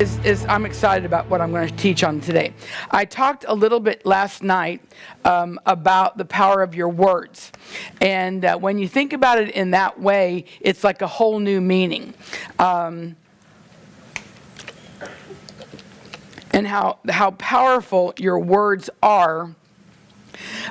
is, is I'm excited about what I'm going to teach on today. I talked a little bit last night um, about the power of your words. And uh, when you think about it in that way, it's like a whole new meaning. Um, and how, how powerful your words are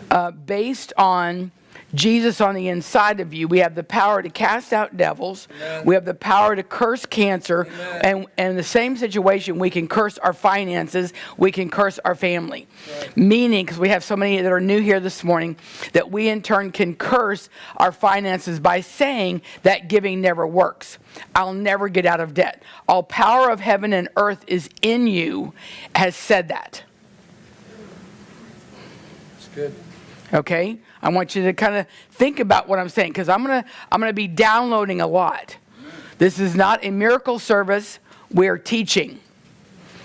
uh, based on Jesus on the inside of you. We have the power to cast out devils. Amen. We have the power to curse cancer. And, and in the same situation, we can curse our finances. We can curse our family. Right. Meaning, because we have so many that are new here this morning, that we in turn can curse our finances by saying that giving never works. I'll never get out of debt. All power of heaven and earth is in you, has said that. That's good. Okay? I want you to kind of think about what I'm saying because I'm going to I'm going to be downloading a lot. This is not a miracle service, we're teaching.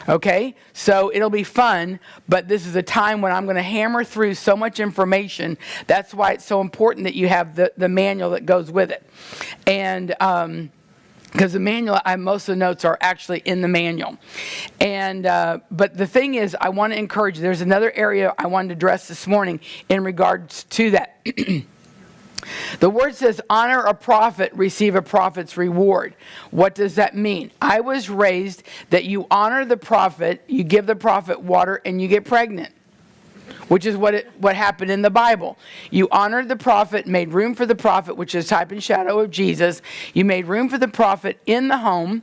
Okay? So it'll be fun, but this is a time when I'm going to hammer through so much information. That's why it's so important that you have the, the manual that goes with it. And um, because the manual, I, most of the notes are actually in the manual. And uh, but the thing is, I want to encourage. There's another area I wanted to address this morning in regards to that. The word says, honor a prophet, receive a prophet's reward. What does that mean? I was raised that you honor the prophet, you give the prophet water, and you get pregnant which is what, it, what happened in the Bible. You honored the prophet, made room for the prophet, which is type and shadow of Jesus. You made room for the prophet in the home,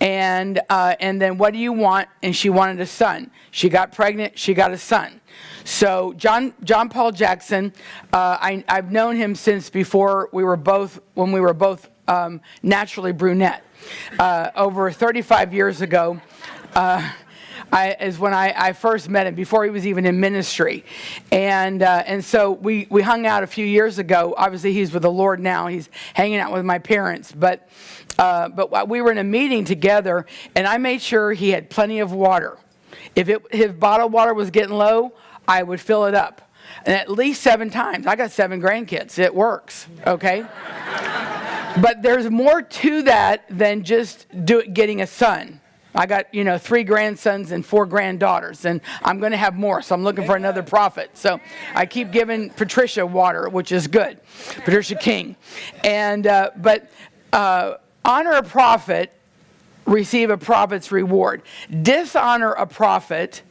and, uh, and then what do you want? And she wanted a son. She got pregnant, she got a son. So John, John Paul Jackson, uh, I, I've known him since before we were both, when we were both um, naturally brunette. Uh, over 35 years ago, uh, I, is when I, I, first met him before he was even in ministry, and uh, and so we we hung out a few years ago. Obviously, he's with the Lord now. He's hanging out with my parents, but uh, but we were in a meeting together, and I made sure he had plenty of water. If it, his bottled water was getting low, I would fill it up. And at least seven times. I got seven grandkids. It works, okay? but there's more to that than just do, getting a son. I got, you know, three grandsons and four granddaughters, and I'm going to have more, so I'm looking for another prophet. So I keep giving Patricia water, which is good, Patricia King. And, uh, but uh, honor a prophet, receive a prophet's reward. Dishonor a prophet,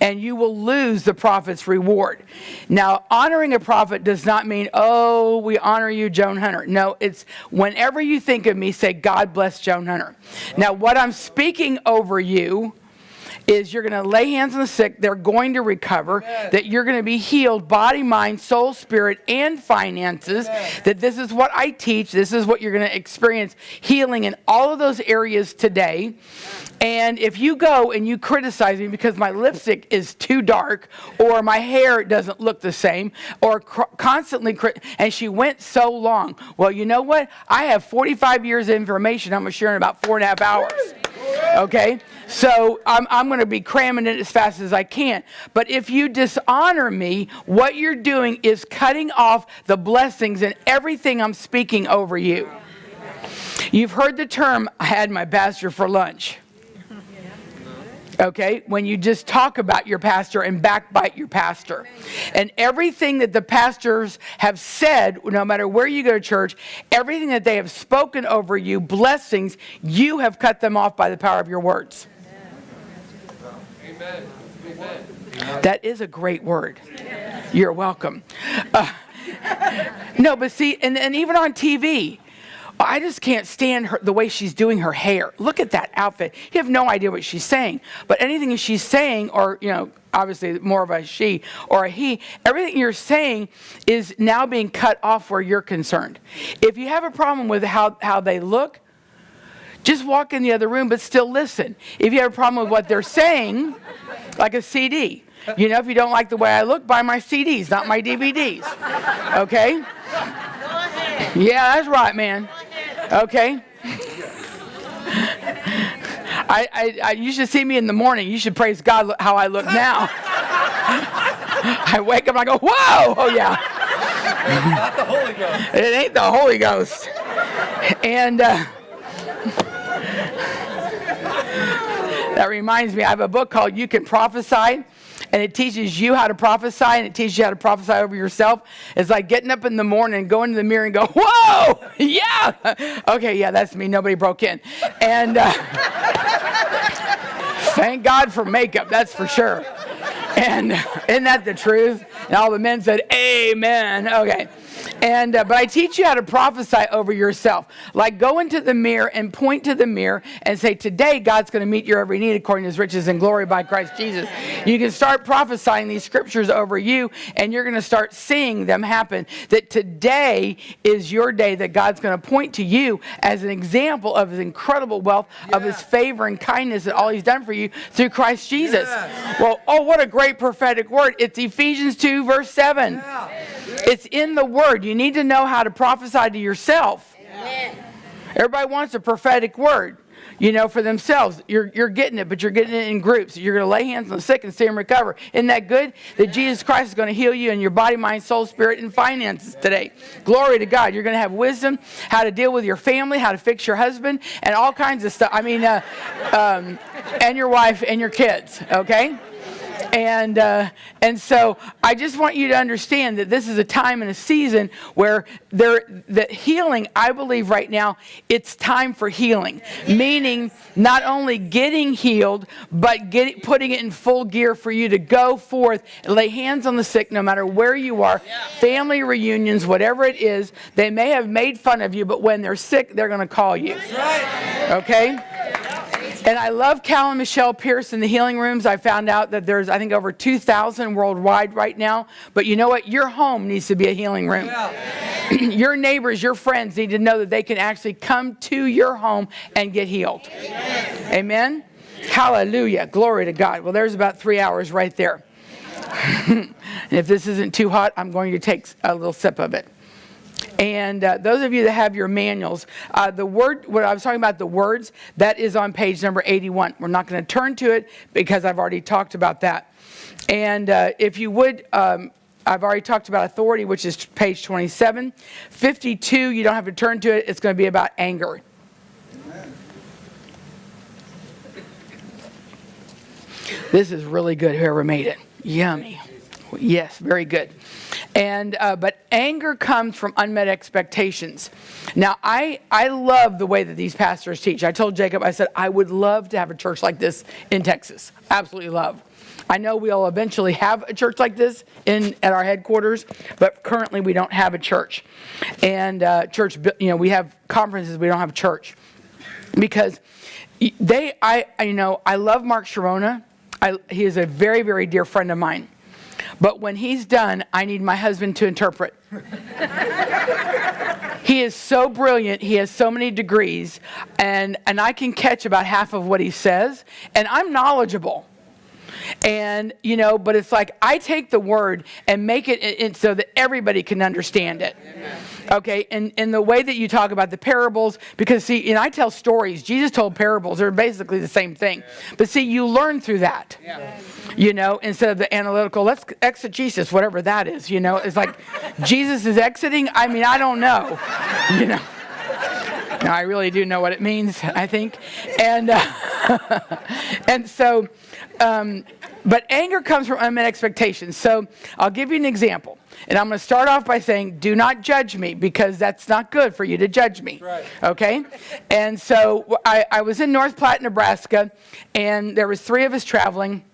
and you will lose the prophet's reward. Now, honoring a prophet does not mean, oh, we honor you, Joan Hunter. No, it's whenever you think of me, say, God bless Joan Hunter. Now, what I'm speaking over you is you're going to lay hands on the sick, they're going to recover, that you're going to be healed body, mind, soul, spirit, and finances. That this is what I teach, this is what you're going to experience healing in all of those areas today. And if you go and you criticize me because my lipstick is too dark or my hair doesn't look the same or constantly, and she went so long, well, you know what? I have 45 years of information I'm going to share in about four and a half hours. Okay? So I'm, I'm going to be cramming it as fast as I can. But if you dishonor me, what you're doing is cutting off the blessings and everything I'm speaking over you. You've heard the term, I had my pastor for lunch. Okay, when you just talk about your pastor and backbite your pastor. And everything that the pastors have said, no matter where you go to church, everything that they have spoken over you, blessings, you have cut them off by the power of your words. Amen. Amen. That is a great word. You're welcome. Uh, no, but see, and, and even on TV, I just can't stand her, the way she's doing her hair. Look at that outfit. You have no idea what she's saying. But anything she's saying, or, you know, obviously more of a she or a he, everything you're saying is now being cut off where you're concerned. If you have a problem with how, how they look, just walk in the other room, but still listen. If you have a problem with what they're saying, like a CD, you know, if you don't like the way I look, buy my CDs, not my DVDs. Okay? Yeah, that's right, man. Okay? I, I, I, you should see me in the morning. You should praise God how I look now. I wake up and I go, whoa! Oh, yeah. Not the Holy Ghost. It ain't the Holy Ghost. And uh, That reminds me, I have a book called You Can Prophesy, and it teaches you how to prophesy, and it teaches you how to prophesy over yourself. It's like getting up in the morning going to the mirror and go, Whoa, yeah. Okay, yeah, that's me. Nobody broke in. And uh, thank God for makeup, that's for sure. And isn't that the truth? And all the men said, Amen. Okay. And uh, but I teach you how to prophesy over yourself. Like go into the mirror and point to the mirror and say, "Today God's going to meet your every need according to His riches and glory by Christ Jesus." You can start prophesying these scriptures over you, and you're going to start seeing them happen. That today is your day that God's going to point to you as an example of His incredible wealth, of His favor and kindness, and all He's done for you through Christ Jesus. Well, oh, what a great prophetic word! It's Ephesians two verse seven. It's in the Word. You need to know how to prophesy to yourself. Everybody wants a prophetic word, you know, for themselves. You're, you're getting it, but you're getting it in groups. You're going to lay hands on the sick and see them recover. Isn't that good? That Jesus Christ is going to heal you in your body, mind, soul, spirit, and finances today. Glory to God. You're going to have wisdom, how to deal with your family, how to fix your husband, and all kinds of stuff. I mean, uh, um, and your wife and your kids, okay? And uh, and so I just want you to understand that this is a time and a season where there the healing. I believe right now it's time for healing, meaning not only getting healed, but get, putting it in full gear for you to go forth and lay hands on the sick, no matter where you are. Family reunions, whatever it is, they may have made fun of you, but when they're sick, they're going to call you. Okay. And I love Cal and Michelle Pierce in the healing rooms. I found out that there's, I think, over 2,000 worldwide right now. But you know what? Your home needs to be a healing room. Yeah. your neighbors, your friends need to know that they can actually come to your home and get healed. Amen. Amen? Hallelujah. Glory to God. Well, there's about three hours right there. and if this isn't too hot, I'm going to take a little sip of it. And uh, those of you that have your manuals, uh, the word, what I was talking about, the words, that is on page number 81. We're not going to turn to it because I've already talked about that. And uh, if you would, um, I've already talked about authority, which is page 27. 52, you don't have to turn to it, it's going to be about anger. This is really good, whoever made it. Yummy. Yes, very good. And uh, but anger comes from unmet expectations. Now, I I love the way that these pastors teach. I told Jacob, I said I would love to have a church like this in Texas. Absolutely love. I know we'll eventually have a church like this in at our headquarters, but currently we don't have a church. And uh, church, you know, we have conferences, we don't have a church because they. I you know I love Mark Chironna. I, he is a very very dear friend of mine. But when he's done, I need my husband to interpret. he is so brilliant. He has so many degrees. And, and I can catch about half of what he says. And I'm knowledgeable. And, you know, but it's like I take the word and make it in, so that everybody can understand it. Okay, and, and the way that you talk about the parables, because see, and I tell stories, Jesus told parables, they're basically the same thing. But see, you learn through that. Yeah you know, instead of the analytical, let's exegesis, whatever that is, you know. It's like Jesus is exiting. I mean, I don't know, you know. No, I really do know what it means, I think. And, uh, and so, um, but anger comes from unmet expectations. So I'll give you an example. And I'm going to start off by saying, do not judge me because that's not good for you to judge me. Right. Okay? And so I, I was in North Platte, Nebraska, and there was three of us traveling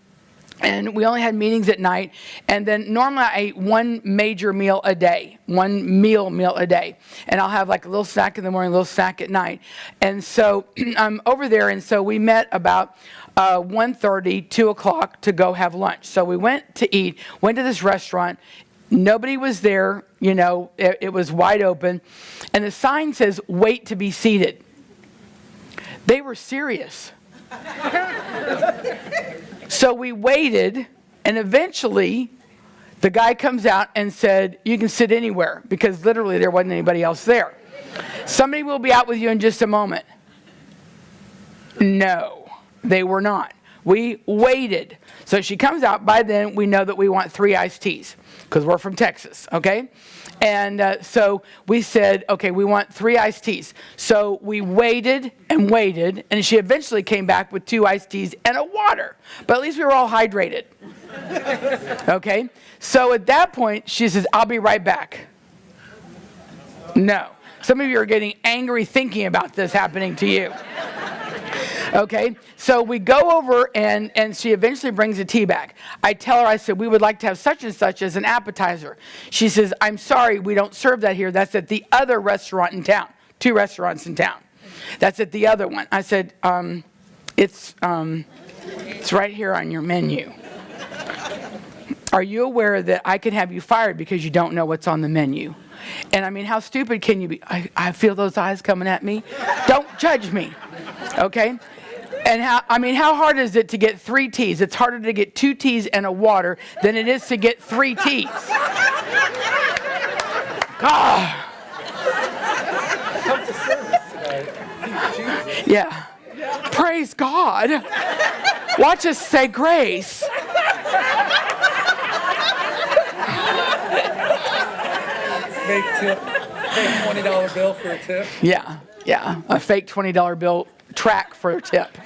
and we only had meetings at night and then normally i ate one major meal a day one meal meal a day and i'll have like a little snack in the morning a little snack at night and so i'm over there and so we met about uh, 1.30 2 o'clock to go have lunch. So we went to eat went to this restaurant. Nobody was there you know it, it was wide open. And the sign says wait to be seated. They were serious. So we waited, and eventually the guy comes out and said, You can sit anywhere, because literally there wasn't anybody else there. Somebody will be out with you in just a moment. No, they were not. We waited. So she comes out. By then, we know that we want three iced teas because we're from Texas, okay? And uh, so we said, okay, we want three iced teas. So we waited and waited, and she eventually came back with two iced teas and a water. But at least we were all hydrated. Okay? So at that point, she says, I'll be right back. No. Some of you are getting angry thinking about this happening to you. Okay, so we go over and, and she eventually brings a tea back. I tell her, I said, we would like to have such and such as an appetizer. She says, I'm sorry, we don't serve that here. That's at the other restaurant in town, two restaurants in town. That's at the other one. I said, um, it's, um, it's right here on your menu. Are you aware that I could have you fired because you don't know what's on the menu? And I mean, how stupid can you be? I, I feel those eyes coming at me. Don't judge me, okay? And how, I mean, how hard is it to get three teas? It's harder to get two teas and a water than it is to get three teas. God. Come to service tonight. Jesus. Yeah. Praise God. Watch us say grace. Fake tip. Fake twenty dollar bill for a tip. Yeah, yeah. A fake $20 bill track for a tip.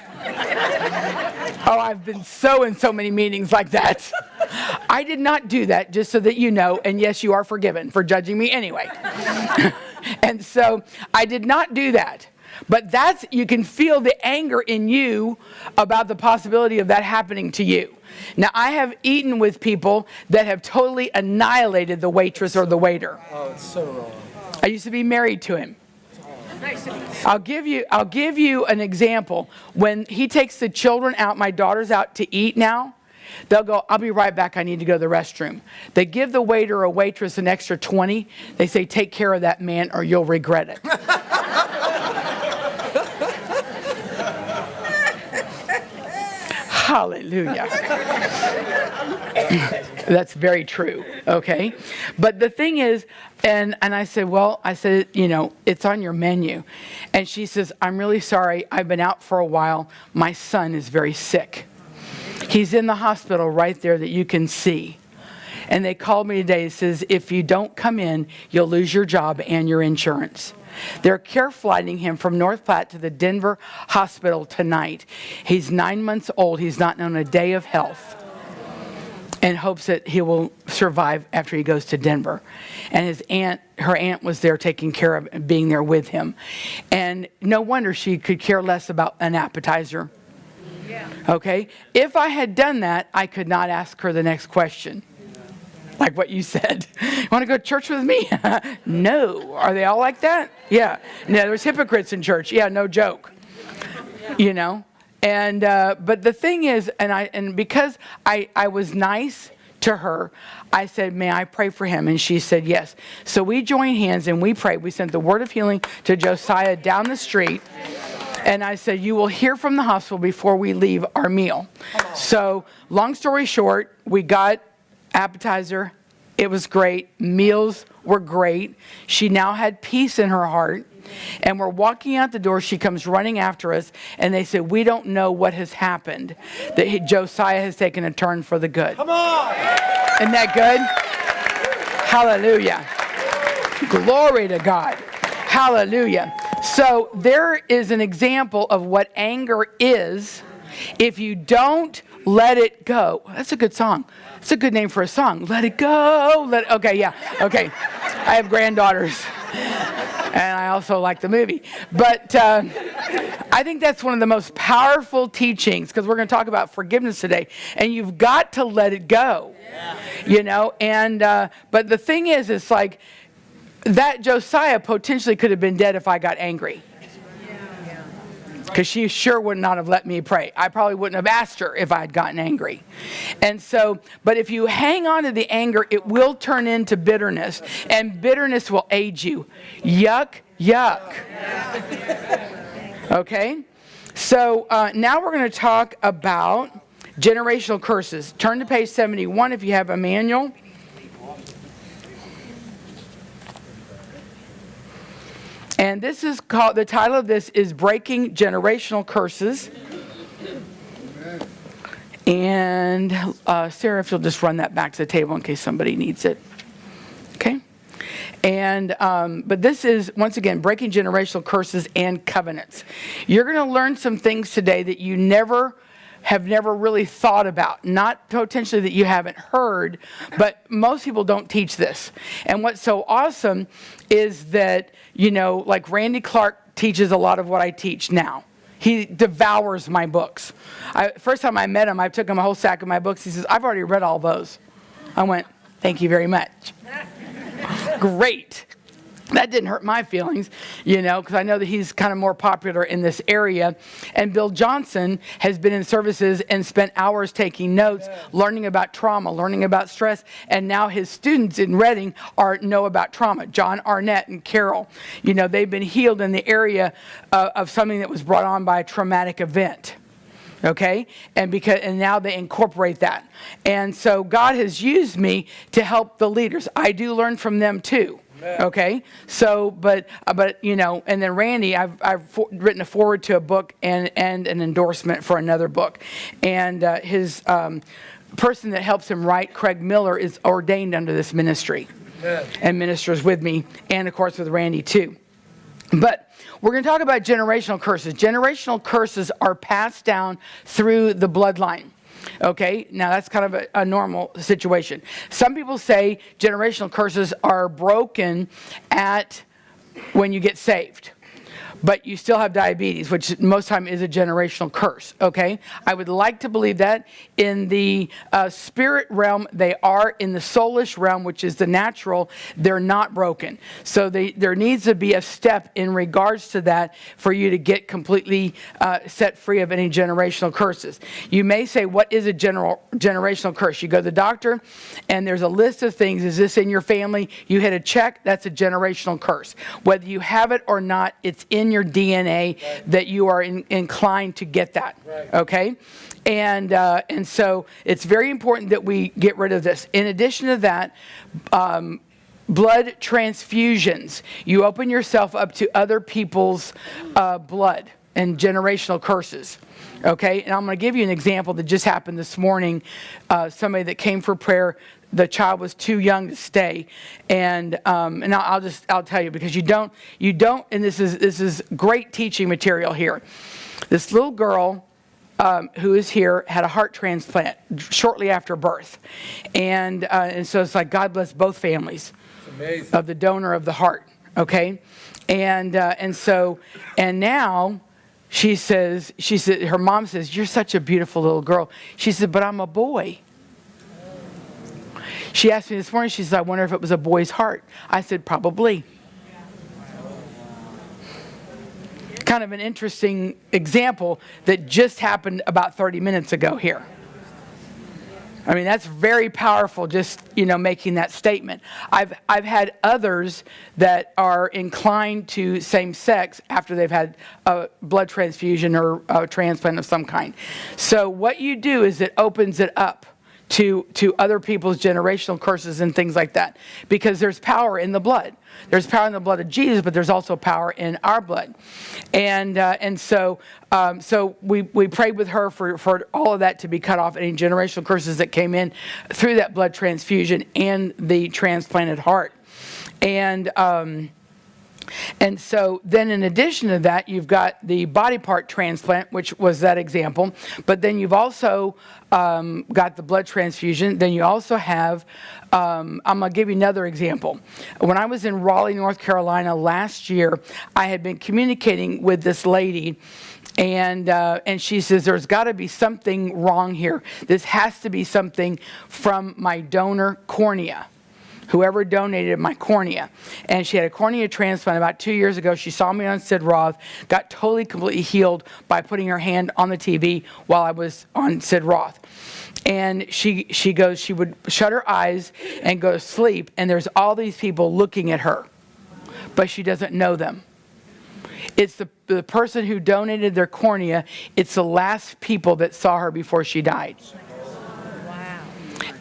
Oh, I've been so in so many meetings like that. I did not do that, just so that you know. And yes, you are forgiven for judging me anyway. and so I did not do that. But that's, you can feel the anger in you about the possibility of that happening to you. Now, I have eaten with people that have totally annihilated the waitress or the waiter. Oh, it's so wrong. I used to be married to him. I'll give you I'll give you an example. When he takes the children out, my daughter's out to eat now. They'll go, I'll be right back. I need to go to the restroom. They give the waiter or waitress an extra 20. They say, Take care of that man or you'll regret it. Hallelujah. That's very true. Okay. But the thing is, and, and I said, well, I said, you know, it's on your menu. And she says, I'm really sorry. I've been out for a while. My son is very sick. He's in the hospital right there that you can see. And they called me today and says, if you don't come in, you'll lose your job and your insurance. They're care flighting him from North Platte to the Denver hospital tonight. He's nine months old. He's not known a day of health and hopes that he will survive after he goes to Denver. And his aunt, her aunt was there taking care of being there with him. And no wonder she could care less about an appetizer. Okay? If I had done that, I could not ask her the next question. Like what you said. Want to go to church with me? no. Are they all like that? Yeah. No, there's hypocrites in church. Yeah, no joke. You know? And uh, but the thing is, and I and because I I was nice to her, I said, "May I pray for him?" And she said, "Yes." So we joined hands and we prayed. We sent the word of healing to Josiah down the street. And I said, You will hear from the hospital before we leave our meal. So, long story short, we got appetizer. It was great. Meals were great. She now had peace in her heart. And we're walking out the door. She comes running after us. And they said, We don't know what has happened. That he, Josiah has taken a turn for the good. Come on. Isn't that good? Hallelujah. Glory to God. Hallelujah. So there is an example of what anger is if you don't let it go. That's a good song. It's a good name for a song. Let it go. Let okay, yeah. Okay. I have granddaughters. And I also like the movie. But uh, I think that's one of the most powerful teachings because we're going to talk about forgiveness today. And you've got to let it go. You know, and, uh, but the thing is, it's like that Josiah potentially could have been dead if I got angry. Because she sure would not have let me pray. I probably wouldn't have asked her if I had gotten angry. And so, but if you hang on to the anger, it will turn into bitterness, and bitterness will age you. Yuck, yuck. Okay? So uh, now we're going to talk about generational curses. Turn to page 71 if you have a manual. And this is called, the title of this is Breaking Generational Curses. And uh, Sarah, if you'll just run that back to the table in case somebody needs it. Okay? And, um, but this is, once again, breaking generational curses and covenants. You're going to learn some things today that you never have never really thought about. Not potentially that you haven't heard, but most people don't teach this. And what's so awesome is that, you know, like Randy Clark teaches a lot of what I teach now. He devours my books. I, first time I met him, I took him a whole sack of my books. He says, I've already read all those. I went, Thank you very much. Great. That didn't hurt my feelings, you know, because I know that he's kind of more popular in this area. And Bill Johnson has been in services and spent hours taking notes, learning about trauma, learning about stress, and now his students in Redding are know about trauma. John Arnott and Carol, you know, they've been healed in the area uh, of something that was brought on by a traumatic event okay? And because and now they incorporate that. And so god has used me to help the leaders. I do learn from them too okay? So but uh, but you know and then randy i've i've written a forward to a book and and an endorsement for another book. And uh, his um, person that helps him write craig miller is ordained under this ministry. And ministers with me and of course with randy too. But we're going to talk about generational curses. Generational curses are passed down through the bloodline. Okay, now that's kind of a, a, normal situation. Some people say generational curses are broken at when you get saved but you still have diabetes, which most time is a generational curse. Okay, I would like to believe that in the uh, spirit realm they are, in the soulish realm, which is the natural, they're not broken. So they, there needs to be a step in regards to that for you to get completely uh, set free of any generational curses. You may say, "What is a general generational curse?" You go to the doctor, and there's a list of things. Is this in your family? You hit a check. That's a generational curse. Whether you have it or not, it's in your DNA right. that you are in, inclined to get that. Right. Okay? And, uh, and so it's very important that we get rid of this. In addition to that, um, blood transfusions. You open yourself up to other people's uh, blood and generational curses. Okay, and I'm going to give you an example that just happened this morning. Uh, somebody that came for prayer the child was too young to stay. And um, and I'll, I'll, just I'll tell you because you don't you don't and this is this is great teaching material here. This little girl um, who is here had a heart transplant shortly after birth. And uh, and so it's like God bless both families of the donor of the heart okay? And uh, and so and now she says she said her mom says you're such a beautiful little girl. She said but I'm a boy she asked me this morning, she said, I wonder if it was a boy's heart. I said, probably. Kind of an interesting example that just happened about 30 minutes ago here. I mean, that's very powerful just, you know, making that statement. I've, I've had others that are inclined to same sex after they've had a blood transfusion or a transplant of some kind. So, what you do is it opens it up to, to other people's generational curses and things like that. Because there's power in the blood. There's power in the blood of Jesus, but there's also power in our blood. And, uh, and so, um, so we, we prayed with her for, for all of that to be cut off, any generational curses that came in through that blood transfusion and the transplanted heart. And, um, and so then in addition to that, you've got the body part transplant, which was that example. But then you've also um, got the blood transfusion. Then you also have, um, I'm going to give you another example. When I was in Raleigh, North Carolina last year, I had been communicating with this lady and uh, and she says there's got to be something wrong here. This has to be something from my donor cornea whoever donated my cornea. And she had a cornea transplant about two years ago. She saw me on Sid Roth, got totally, completely healed by putting her hand on the TV while I was on Sid Roth. And she, she goes, she would shut her eyes and go to sleep, and there's all these people looking at her, but she doesn't know them. It's the, the person who donated their cornea, it's the last people that saw her before she died. Wow.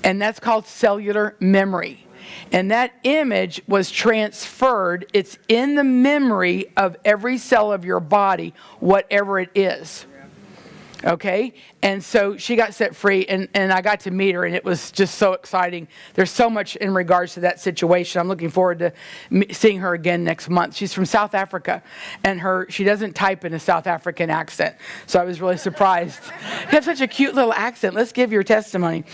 And that's called cellular memory. And that image was transferred. It's in the memory of every cell of your body, whatever it is. Okay? And so she got set free, and, and I got to meet her, and it was just so exciting. There's so much in regards to that situation. I'm looking forward to seeing her again next month. She's from South Africa, and her she doesn't type in a South African accent. So I was really surprised. you have such a cute little accent. Let's give your testimony.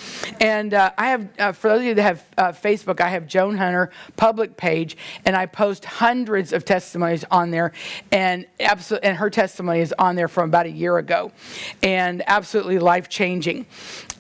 And uh, I have, uh, for those of you that have uh, Facebook, I have Joan Hunter public page, and I post hundreds of testimonies on there, and absolutely, and her testimony is on there from about a year ago, and absolutely life changing.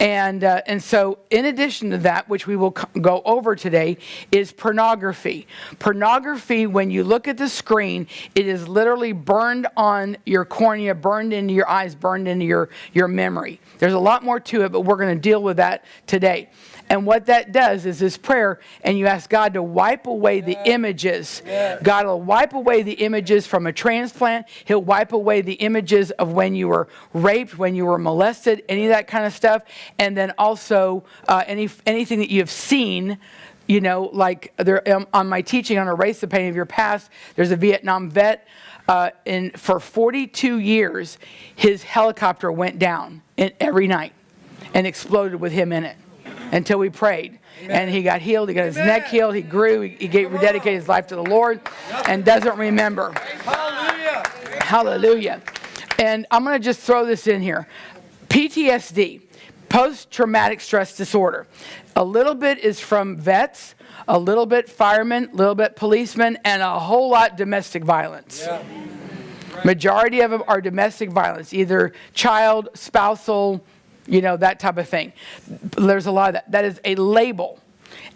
And uh, and so, in addition to that, which we will go over today, is pornography. Pornography, when you look at the screen, it is literally burned on your cornea, burned into your eyes, burned into your your memory. There's a lot more to it, but we're going to deal with that today. And what that does is this prayer, and you ask God to wipe away the images. God will wipe away the images from a transplant. He'll wipe away the images of when you were raped, when you were molested, any of that kind of stuff. And then also uh, any anything that you've seen. You know, like there um, on my teaching on erase the pain of your past. There's a Vietnam vet. Uh, and for 42 years, his helicopter went down in, every night and exploded with him in it until we prayed. And he got healed. He got his neck healed. He grew. He, he gave, rededicated his life to the Lord and doesn't remember. Hallelujah. Hallelujah. And I'm going to just throw this in here PTSD, post traumatic stress disorder. A little bit is from vets, a little bit firemen, a little bit policemen, and a whole lot domestic violence. Yeah. Majority of them are domestic violence, either child, spousal, you know, that type of thing. There's a lot of that. That is a label.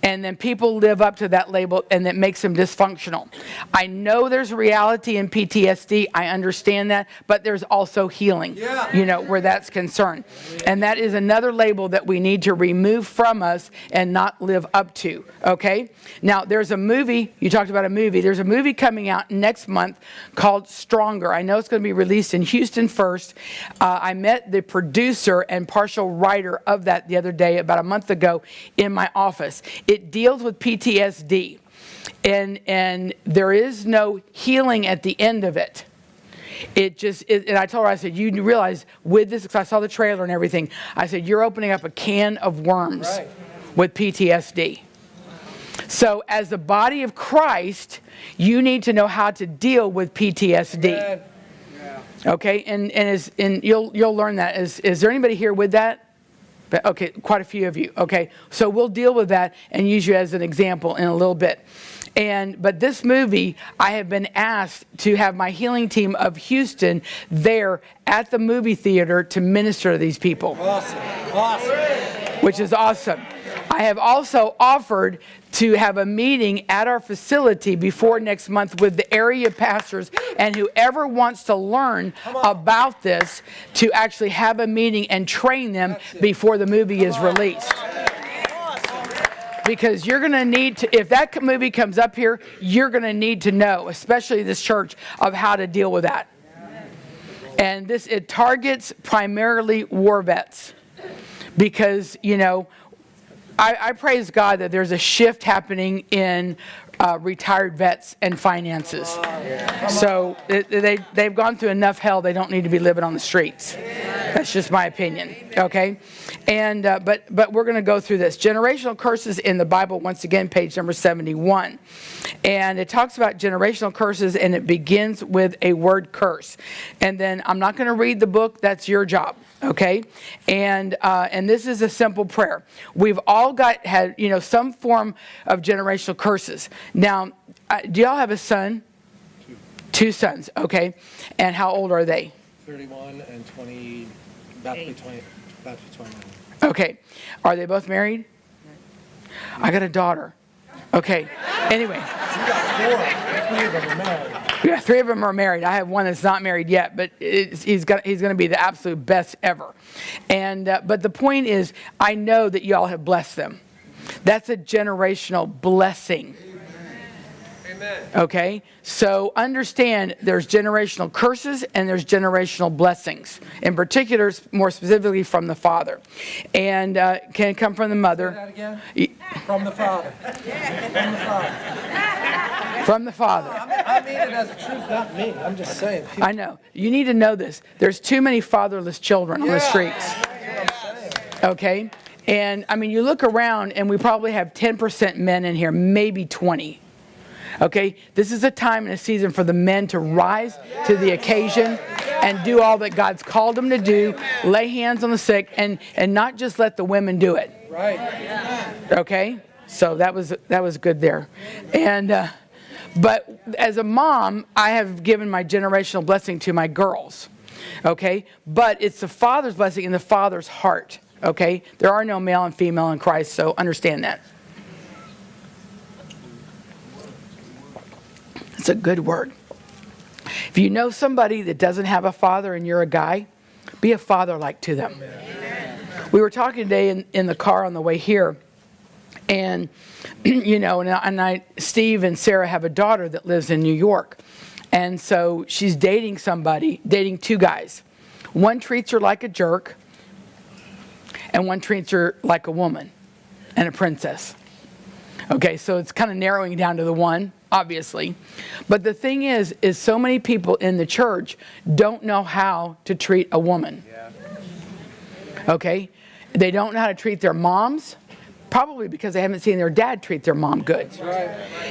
And then people live up to that label and it makes them dysfunctional. I know there's reality in PTSD. I understand that, but there's also healing, Yeah. you know, where that's concerned. And that is another label that we need to remove from us and not live up to, okay? Now, there's a movie, you talked about a movie. There's a movie coming out next month called Stronger. I know it's going to be released in Houston first. Uh, I met the producer and partial writer of that the other day, about a month ago, in my office. It deals with PTSD, and, and there is no healing at the end of it. It just, it, and I told her, I said, you realize with this, because I saw the trailer and everything, I said, you're opening up a can of worms Right. with PTSD. So, as the body of Christ, you need to know how to deal with PTSD. Amen. Okay, and and is and you'll you'll learn that. Is is there anybody here with that? But, okay, quite a few of you. Okay, so we'll deal with that and use you as an example in a little bit. And but this movie, I have been asked to have my healing team of Houston there at the movie theater to minister to these people Awesome. Awesome. which is awesome. I have also offered to have a meeting at our facility before next month with the area pastors and whoever wants to learn about this to actually have a meeting and train them before the movie is released. Because you're going to need to, if that movie comes up here, you're going to need to know, especially this church, of how to deal with that. And this, it targets primarily war vets because, you know, I, I praise God that there's a shift happening in uh, retired vets and finances. So they, they've gone through enough hell, they don't need to be living on the streets. That's just my opinion, okay? And, uh, but, but we're going to go through this. Generational curses in the Bible, once again, page number 71. And it talks about generational curses, and it begins with a word curse. And then I'm not going to read the book, that's your job okay and uh, and this is a simple prayer we've all got had you know some form of generational curses now uh, do y'all have a son two sons okay and how old are they 31 and 20, about to be 20, about to be 29. okay are they both married i got a daughter okay anyway Four, three of them are married. Yeah, three of them are married. I have one that's not married yet, but it's, he's got, he's going to be the absolute best ever. And uh, but the point is, I know that y'all have blessed them. That's a generational blessing. Okay? So understand there's generational curses and there's generational blessings. In particular, more specifically from the father. And uh, can come from the Say mother. that again? From the Father. From the Father. From the father. I mean, I mean it as a truth, not me. I'm just saying. People, I know. You need to know this. There's too many fatherless children on the streets. Okay? And I mean, you look around and we probably have 10% men in here, maybe 20. Okay? This is a time and a season for the men to rise to the occasion and do all that God's called them to do, lay hands on the sick, and, and not just let the women do it. right. Okay, so that was that was good there, and uh, but as a mom, I have given my generational blessing to my girls. Okay, but it's the father's blessing in the father's heart. Okay, there are no male and female in Christ, so understand that. It's a good word. If you know somebody that doesn't have a father and you're a guy, be a father like to them. We were talking today in, in the car on the way here, and you know, and and I, Steve and Sarah have a daughter that lives in New York, and so she's dating somebody, dating two guys. One treats her like a jerk, and one treats her like a woman and a princess. Okay, so it's kind of narrowing down to the one, obviously. But the thing is, is so many people in the church don't know how to treat a woman. Okay? They don't know how to treat their moms, probably because they haven't seen their dad treat their mom good. Right.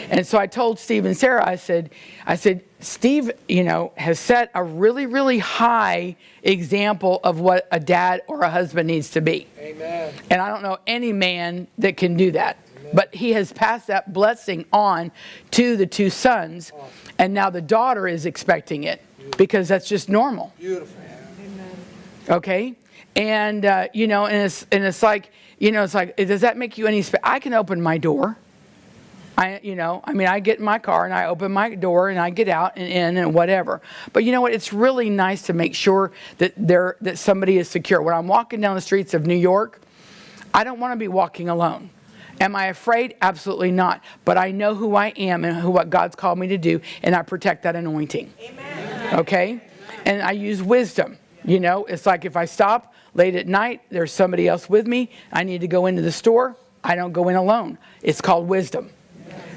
And so I told Steve and Sarah, I said, I said, Steve, you know, has set a really, really high example of what a dad or a husband needs to be. Amen. And I don't know any man that can do that. But he has passed that blessing on to the two sons, and now the daughter is expecting it because that's just normal. Beautiful. Okay? And, uh, you know, and it's, and it's like, you know, it's like, does that make you any, spe- I can open my door. I, you know, I mean, I get in my car and I open my door and I get out and in and whatever. But you know what? It's really nice to make sure that there that somebody is secure. When I'm walking down the streets of New York, I don't want to be walking alone. Am I afraid? Absolutely not. But I know who I am and who what God's called me to do, and I protect that anointing. Amen. Okay? And I use wisdom. You know, it's like if I stop late at night, there's somebody else with me. I need to go into the store. I don't go in alone. It's called wisdom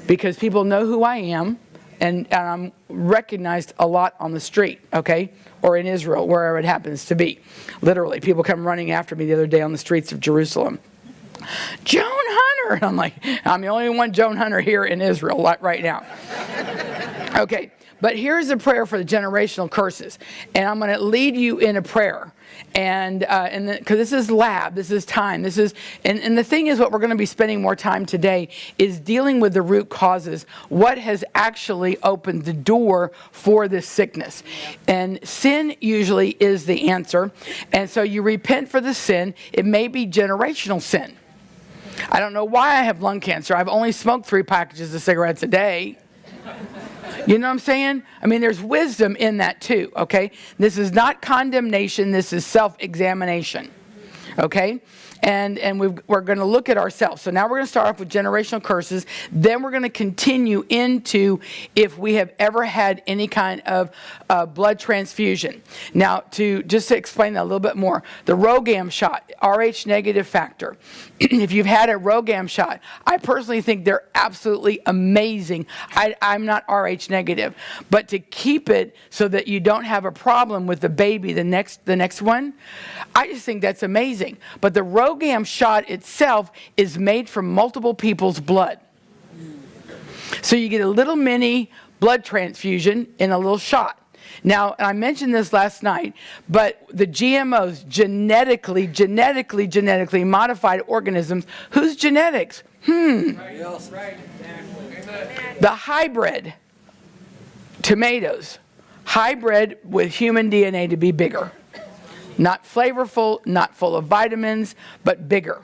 because people know who I am and, and I'm recognized a lot on the street, okay? Or in Israel, wherever it happens to be. Literally, people come running after me the other day on the streets of Jerusalem. Joan Hunter! And I'm like, I'm the only one Joan Hunter here in Israel right now. Okay, but here's a prayer for the generational curses. And I'm going to lead you in a prayer. And uh, and because this is lab, this is time, this is and, and the thing is, what we're going to be spending more time today is dealing with the root causes. What has actually opened the door for this sickness? And sin usually is the answer. And so you repent for the sin. It may be generational sin. I don't know why I have lung cancer. I've only smoked three packages of cigarettes a day. You know what I'm saying? I mean, there's wisdom in that too, okay? This is not condemnation, this is self examination, okay? And, and we've, we're going to look at ourselves. So now we're going to start off with generational curses. Then we're going to continue into if we have ever had any kind of uh, blood transfusion. Now, to just to explain that a little bit more, the RhoGAM shot, Rh negative factor. if you've had a RhoGAM shot, I personally think they're absolutely amazing. I, I'm not Rh negative, but to keep it so that you don't have a problem with the baby, the next the next one, I just think that's amazing. But the RhoGAM shot itself is made from multiple people's blood. So you get a little mini blood transfusion in a little shot. Now, I mentioned this last night, but the GMOs, genetically, genetically, genetically modified organisms, whose genetics? Yes. The hybrid tomatoes, hybrid with human DNA to be bigger. Not flavorful, not full of vitamins, but bigger.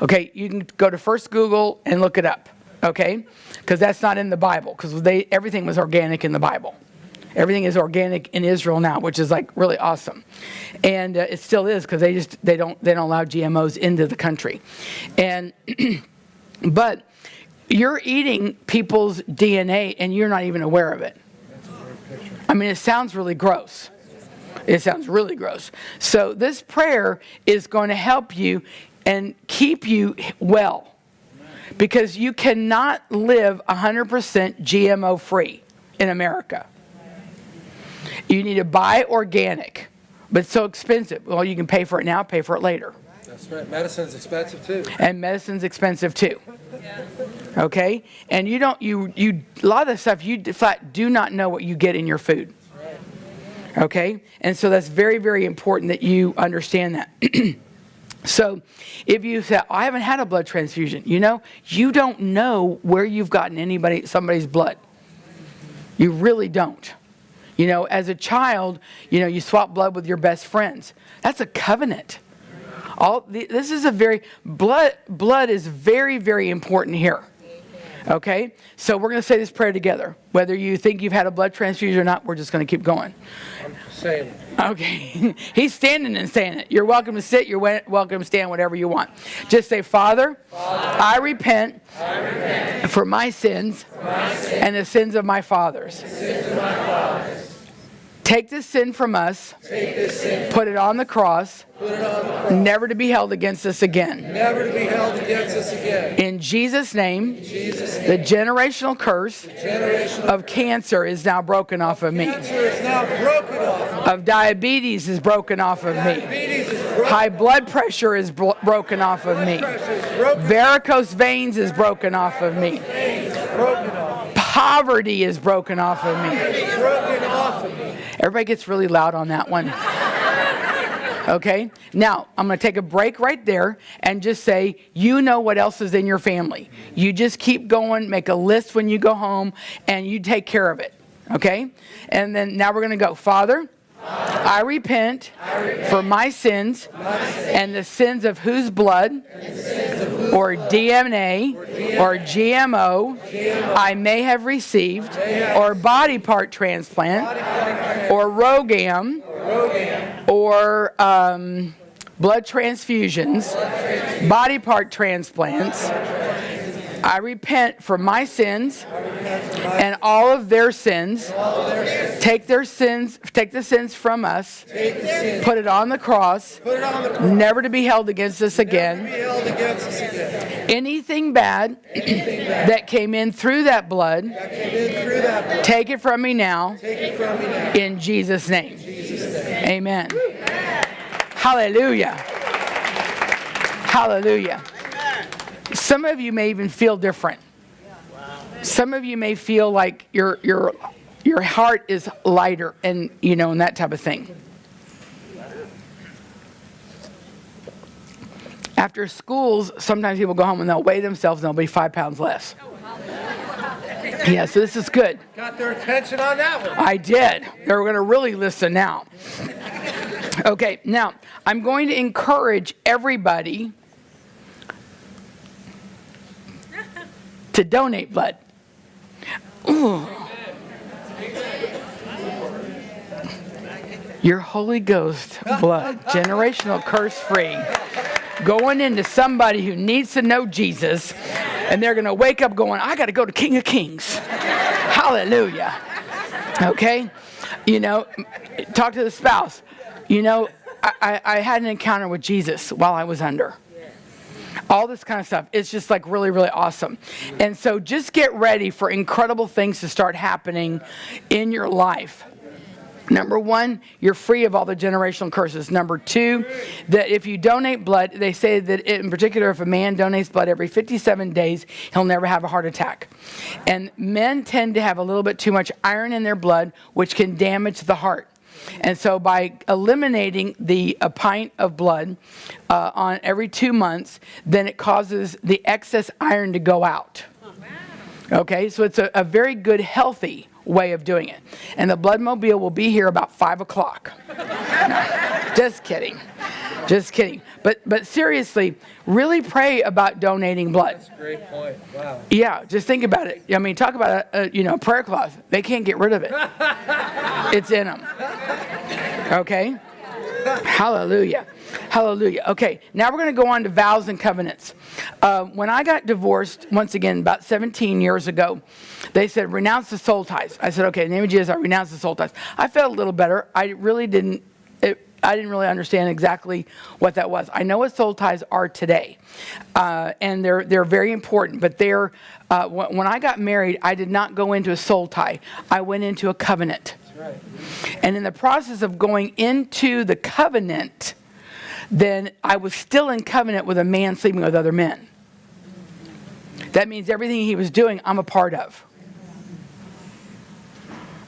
Okay, you can go to first Google and look it up, okay? Because that's not in the Bible, because everything was organic in the Bible. Everything is organic in Israel now, which is like really awesome, and uh, it still is because they just they don't they don't allow GMOs into the country, and but you're eating people's DNA and you're not even aware of it. I mean, it sounds really gross. It sounds really gross. So, this prayer is going to help you and keep you well because you cannot live 100% GMO free in America. You need to buy organic, but it's so expensive. Well, you can pay for it now, pay for it later. That's right. Medicine's expensive too. And medicine's expensive too. Okay? And you don't, you, you, a lot of the stuff you flat do not know what you get in your food. Okay? And so that's very, very important that you understand that. so if you say, I haven't had a blood transfusion, you know, you don't know where you've gotten anybody, somebody's blood. You really don't. You know, as a child, you know, you swap blood with your best friends. That's a covenant. All this is a very blood blood is very very important here. Okay? So we're going to say this prayer together. Whether you think you've had a blood transfusion or not, we're just going to keep going. I'm saying, it. Okay. He's standing and saying it. You're welcome to sit, you're welcome to stand, whatever you want. Just say, Father, I, repent for my sins, and the sins of my fathers. Take this sin from us, Sin. put it on the cross, never to be held against us again. never to be held against us again. In Jesus' name, Jesus' name the generational curse generation of cancer is now broken off of me, cancer is now broken off. of diabetes is broken off of me. Diabetes is broken. High blood pressure is bro- broken off of me. Pressure is broken. Varicose veins is broken off of me. Veins broken off. Poverty is broken off of me. It's broken off of me. Everybody gets really loud on that one. Okay? Now, I'm going to take a break right there and just say, you know what else is in your family. You just keep going, make a list when you go home, and you take care of it. Okay? And then now we're going to go, Father, I repent for my sins and the sins of whose blood? Or DNA or GMO I may have received? Or body part transplant? Or RhoGAM? Or um, blood transfusions, body part transplants. I repent for my sins and all of their sins. Take their sins, take the sins from us, put it on the cross, never to be held against us again. Anything bad that came in through that blood, take it from me now in. Jesus' name. Amen. Hallelujah. Hallelujah. Some of you may even feel different. Some of you may feel like your your your heart is lighter and you know and that type of thing. After schools, sometimes people go home and they'll weigh themselves and they'll be five pounds less. Yeah, so this is good. Got their attention on that one. I did. They're going to really listen now. Okay, now I'm going to encourage everybody to donate blood. Your Holy Ghost blood, generational curse free, going into somebody who needs to know Jesus, and they're going to wake up going, I got to go to King of Kings. Hallelujah. Okay? You know, talk to the spouse. You know, I, I, I had an encounter with Jesus while I was under. All this kind of stuff. It's just like really, really awesome. And so just get ready for incredible things to start happening in your life. Number one, you're free of all the generational curses. Number two, that if you donate blood, they say that in particular, if a man donates blood every 57 days, he'll never have a heart attack. And men tend to have a little bit too much iron in their blood, which can damage the heart. And so, by eliminating the a pint of blood uh, on every two months, then it causes the excess iron to go out. Okay, so it's a, a very good, healthy way of doing it. And the blood mobile will be here about five o'clock. Just kidding. Just kidding. But but seriously, really pray about donating blood. That's a great point. Wow. Yeah, just think about it. I mean, talk about a, a you know prayer cloth. They can't get rid of it. it's in them. Okay. Hallelujah. Hallelujah. Okay, now we're going to go on to vows and covenants. Uh, when I got divorced, once again, about 17 years ago, they said, renounce the soul ties. I said, okay, in the name of Jesus, I renounce the soul ties. I felt a little better. I really didn't, I didn't really understand exactly what that was. I know what soul ties are today, uh, and they're, they're very important, but they're, uh, when, when I got married, I did not go into a soul tie. I went into a covenant. And in the process of going into the covenant, then I was still in covenant with a man sleeping with other men. That means everything he was doing, I'm a part of.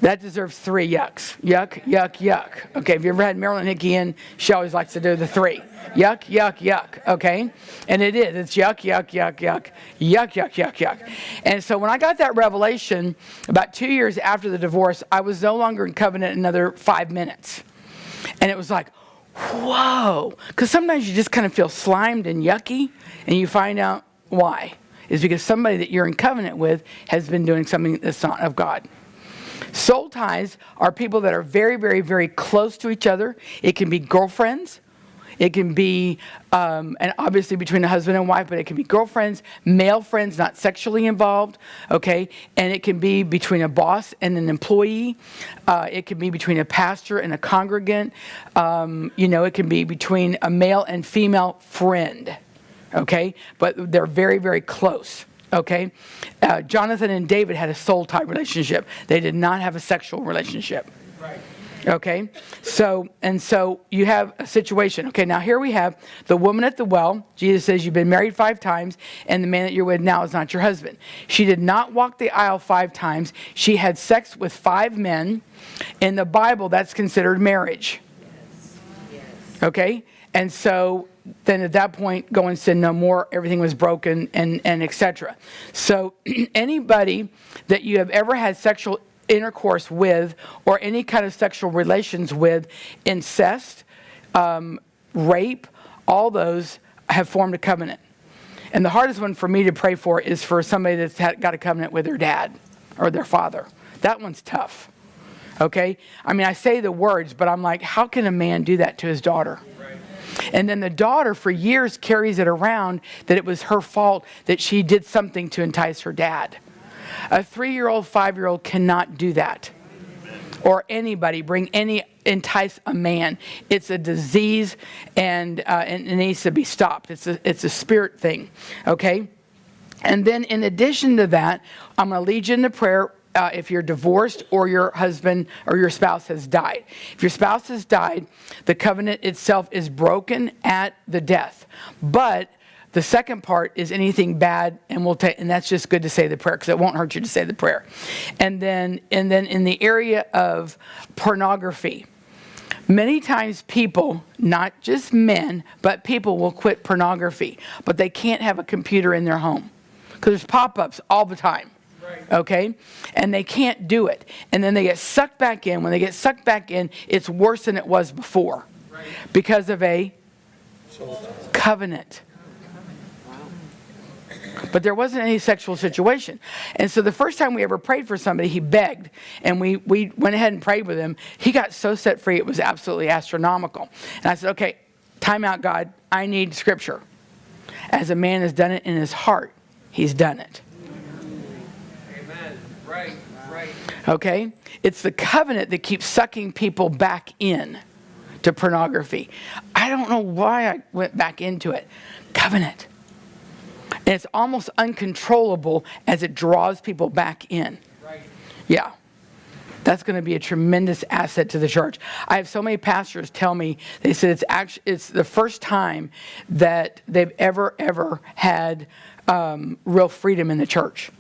That deserves three yucks. Yuck, yuck, yuck. Okay, have you ever had Marilyn Hickey in? She always likes to do the three. Yuck, yuck, yuck. Okay? And it is. It's yuck, yuck, yuck, yuck. Yuck, yuck, yuck, yuck. And so when I got that revelation about two years after the divorce, I was no longer in covenant another five minutes. And it was like, whoa. Because sometimes you just kind of feel slimed and yucky, and you find out why. Is because somebody that you're in covenant with has been doing something that's not of God. Soul ties are people that are very, very, very close to each other. It can be girlfriends. It can be, um, and obviously between a husband and wife, but it can be girlfriends, male friends, not sexually involved, okay? And it can be between a boss and an employee. Uh, it can be between a pastor and a congregant. Um, you know, it can be between a male and female friend, okay? But they're very, very close okay? Uh, Jonathan and David had a soul tie relationship. They did not have a sexual relationship. Right. Okay? So, and so you have a situation. Okay, now here we have the woman at the well. Jesus says, You've been married five times, and the man that you're with now is not your husband. She did not walk the aisle five times. She had sex with five men. In the Bible, that's considered marriage. Yes. Yes. Okay? And so then at that point, go and sin no more. Everything was broken, and, and etc. So anybody that you have ever had sexual intercourse with or any kind of sexual relations with, incest, um, rape, all those have formed a covenant. And the hardest one for me to pray for is for somebody that's had, got a covenant with their dad or their father. That one's tough. Okay? I mean, I say the words, but I'm like, how can a man do that to his daughter? And then the daughter, for years, carries it around that it was her fault that she did something to entice her dad. A three year old, five year old cannot do that. Or anybody bring any, entice a man. It's a disease and, uh, and it needs to be stopped. It's a, it's a spirit thing, okay? And then, in addition to that, I'm going to lead you into prayer uh, if you're divorced or your husband or your spouse has died. If your spouse has died, the covenant itself is broken at the death. But the second part is anything bad, and we'll take, and that's just good to say the prayer because it won't hurt you to say the prayer. And then, and then in the area of pornography, many times people, not just men, but people will quit pornography, but they can't have a computer in their home because there's pop-ups all the time. Okay? And they can't do it. And then they get sucked back in. When they get sucked back in, it's worse than it was before because of a covenant. But there wasn't any sexual situation. And so the first time we ever prayed for somebody, he begged. And we, we went ahead and prayed with him. He got so set free, it was absolutely astronomical. And I said, okay, time out, God. I need scripture. As a man has done it in his heart, he's done it. Amen. Right. Right. Okay? It's the covenant that keeps sucking people back in to pornography. I don't know why I went back into it. Covenant. And it's almost uncontrollable as it draws people back in. Right. Yeah. That's going to be a tremendous asset to the church. I have so many pastors tell me they said it's actually it's the first time that they've ever ever had um, real freedom in the church,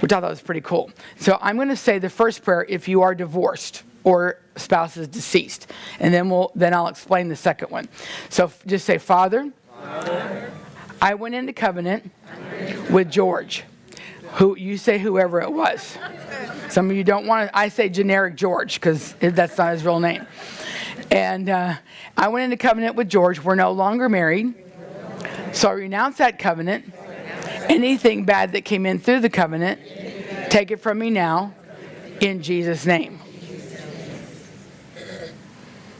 which I thought was pretty cool. So I'm going to say the first prayer if you are divorced or spouse is deceased, and then we'll then I'll explain the second one. So just say, Father, Father. I went into covenant with George. Who you say whoever it was. Some of you don't want to. I say generic George because that's not his real name. And uh, I went into covenant with George. We're no longer married, so I renounce that covenant. Anything bad that came in through the covenant, take it from me now, in Jesus' name.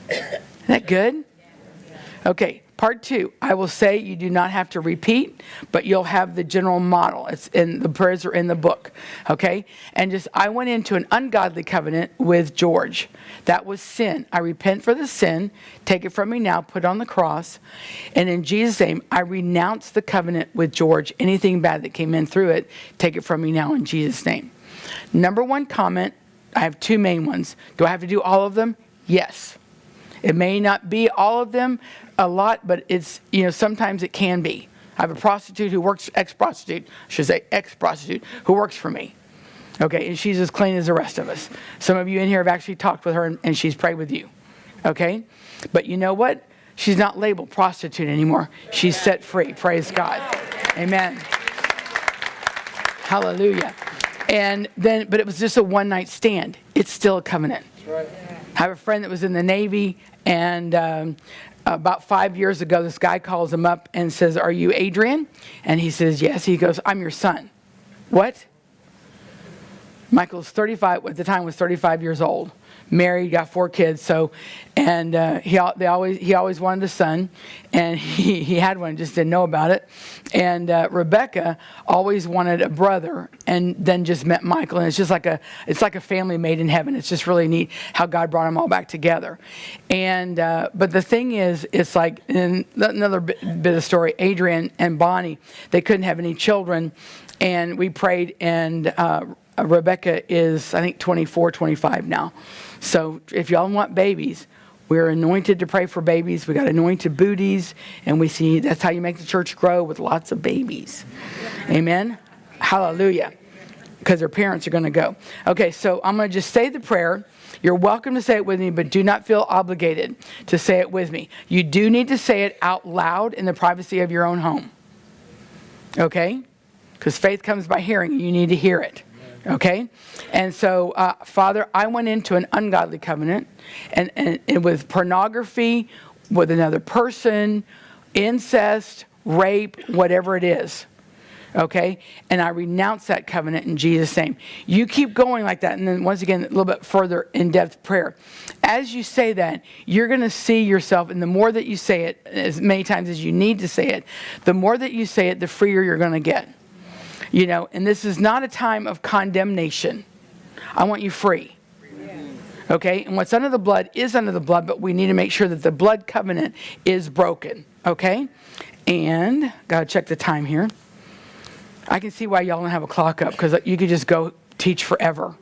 Is that good? Okay, Part two, I will say you do not have to repeat, but you'll have the general model. It's in the prayers are in the book. Okay? And just I went into an ungodly covenant with George. That was sin. I repent for the sin. Take it from me now, put it on the cross. And in Jesus' name, I renounce the covenant with George. Anything bad that came in through it, take it from me now in Jesus' name. Number one comment, I have two main ones. Do I have to do all of them? Yes. It may not be all of them a lot, but it's, you know, sometimes it can be. I have a prostitute who works, ex prostitute, I should say ex prostitute, who works for me. Okay, and she's as clean as the rest of us. Some of you in here have actually talked with her and, and she's prayed with you. Okay? But you know what? She's not labeled prostitute anymore. She's set free. Praise God. Amen. Hallelujah. And then, but it was just a one night stand. It's still a covenant. I have a friend that was in the Navy, and um, about five years ago, this guy calls him up and says, Are you Adrian? And he says, Yes. He goes, I'm your son. What? Michael's 35, at the time was 35 years old, married, got four kids. So, and uh, he, they always, he always wanted a son, and he, he had one, just didn't know about it. And uh, Rebecca always wanted a brother, and then just met Michael, and it's just like a, it's like a family made in heaven. It's just really neat how God brought them all back together. And, uh, but the thing is, it's like, another bit, bit of story, Adrian and Bonnie, they couldn't have any children, and we prayed, and uh, Rebecca is, I think, 24, 25 now. So if y'all want babies, we're anointed to pray for babies. We got anointed booties, and we see that's how you make the church grow with lots of babies. Amen. Hallelujah. Because their parents are going to go. Okay, so I'm going to just say the prayer. You're welcome to say it with me, but do not feel obligated to say it with me. You do need to say it out loud in the privacy of your own home. Okay? Because faith comes by hearing. You need to hear it. Okay? And so, uh, Father, I went into an ungodly covenant and, and, and with pornography, with another person, incest, rape, whatever it is. Okay? And I renounce that covenant in Jesus' name. You keep going like that. And then, once again, a little bit further in depth prayer. As you say that, you're going to see yourself, and the more that you say it, as many times as you need to say it, the more that you say it, the freer you're going to get. You know, and this is not a time of condemnation. I want you free. Okay? And what's under the blood is under the blood, but we need to make sure that the blood covenant is broken. Okay? And, got to check the time here. I can see why y'all don't have a clock up because you could just go teach forever.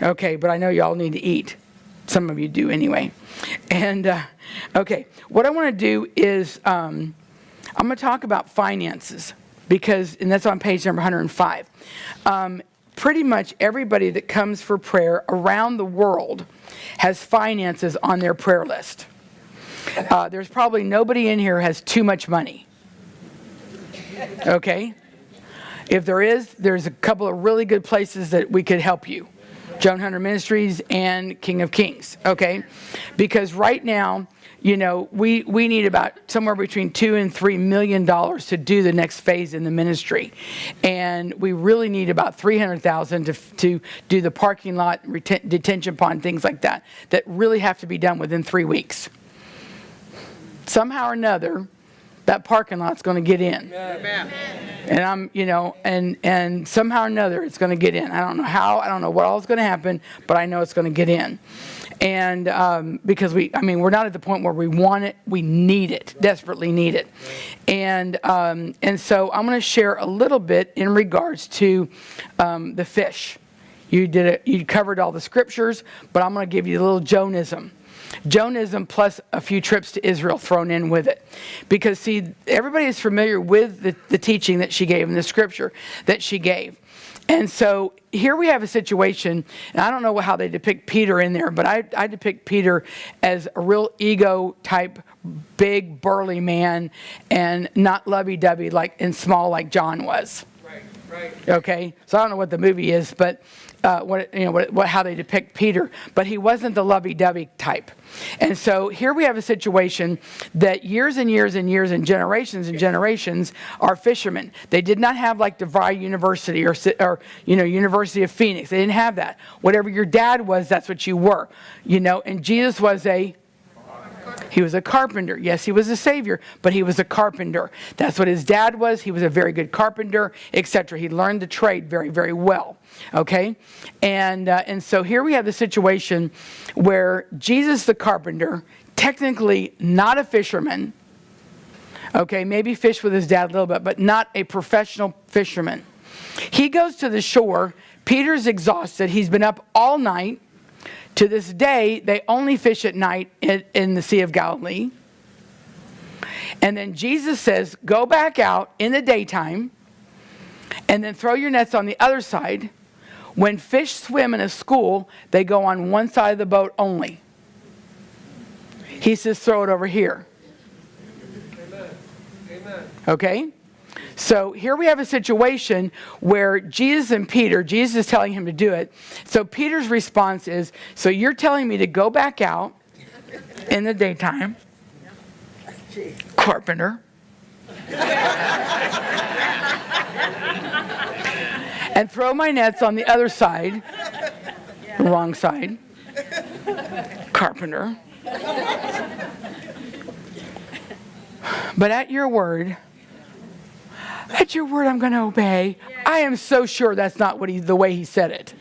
Okay, but I know y'all need to eat. Some of you do anyway. And, uh, okay, what I want to do is um, I'm going to talk about finances because, and that's on page number 105. Um, pretty much everybody that comes for prayer around the world has finances on their prayer list. Uh, there's probably nobody in here has too much money. Okay? If there is, there's a couple of really good places that we could help you. Joan Hunter Ministries and King of Kings, okay? Because right now, you know, we, we need about somewhere between two and three million dollars to do the next phase in the ministry. And we really need about 300,000 to, to do the parking lot, reten- detention pond, things like that, that really have to be done within three weeks. Somehow or another, that parking lot's going to get in. And I'm, you know, and and somehow or another it's going to get in. I don't know how, I don't know what all is going to happen, but I know it's going to get in. And um, because we, I mean, we're not at the point where we want it, we need it, desperately need it. And um, and so I'm going to share a little bit in regards to um, the fish. You did it. You covered all the scriptures, but I'm going to give you a little Jonism. Jonism plus a few trips to Israel thrown in with it. Because, see, everybody is familiar with the, the teaching that she gave in the scripture that she gave. And so here we have a situation, and I don't know how they depict Peter in there, but I, I depict Peter as a real ego type, big, burly man, and not lovey dovey like and small like John was. Right, right. Okay, so I don't know what the movie is, but uh, what you know, what, what, how they depict Peter, but he wasn't the lovey-dovey type. And so here we have a situation that years and years and years and generations and generations are fishermen. They did not have like DeVry University or, or you know University of Phoenix. They didn't have that. Whatever your dad was, that's what you were. You know, and Jesus was a He was a carpenter. Yes, he was a savior, but he was a carpenter. That's what his dad was. He was a very good carpenter, etc. He learned the trade very, very well. Okay, and uh, and so here we have the situation where Jesus, the carpenter, technically not a fisherman. Okay, maybe fished with his dad a little bit, but not a professional fisherman. He goes to the shore. Peter's exhausted. He's been up all night. To this day, they only fish at night in, in, the Sea of Galilee. And then Jesus says, Go back out in the daytime and then throw your nets on the other side. When fish swim in a school, they go on one side of the boat only. He says, Throw it over here. Amen. Amen. Okay? So here we have a situation where Jesus and Peter, Jesus is telling him to do it. So Peter's response is, So you're telling me to go back out in the daytime, carpenter, and throw my nets on the other side, wrong side, carpenter. But at your word, at your word, I'm going to obey. I am so sure that's not what he, the way he said it.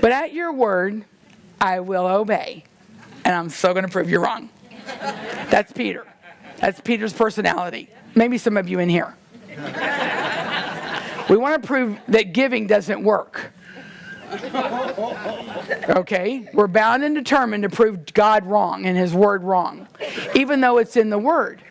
But at your word, I will obey. And I'm so going to prove you're wrong. That's Peter. That's Peter's personality. Maybe some of you in here. We want to prove that giving doesn't work. Okay? We're bound and determined to prove God wrong and his word wrong, even though it's in the word.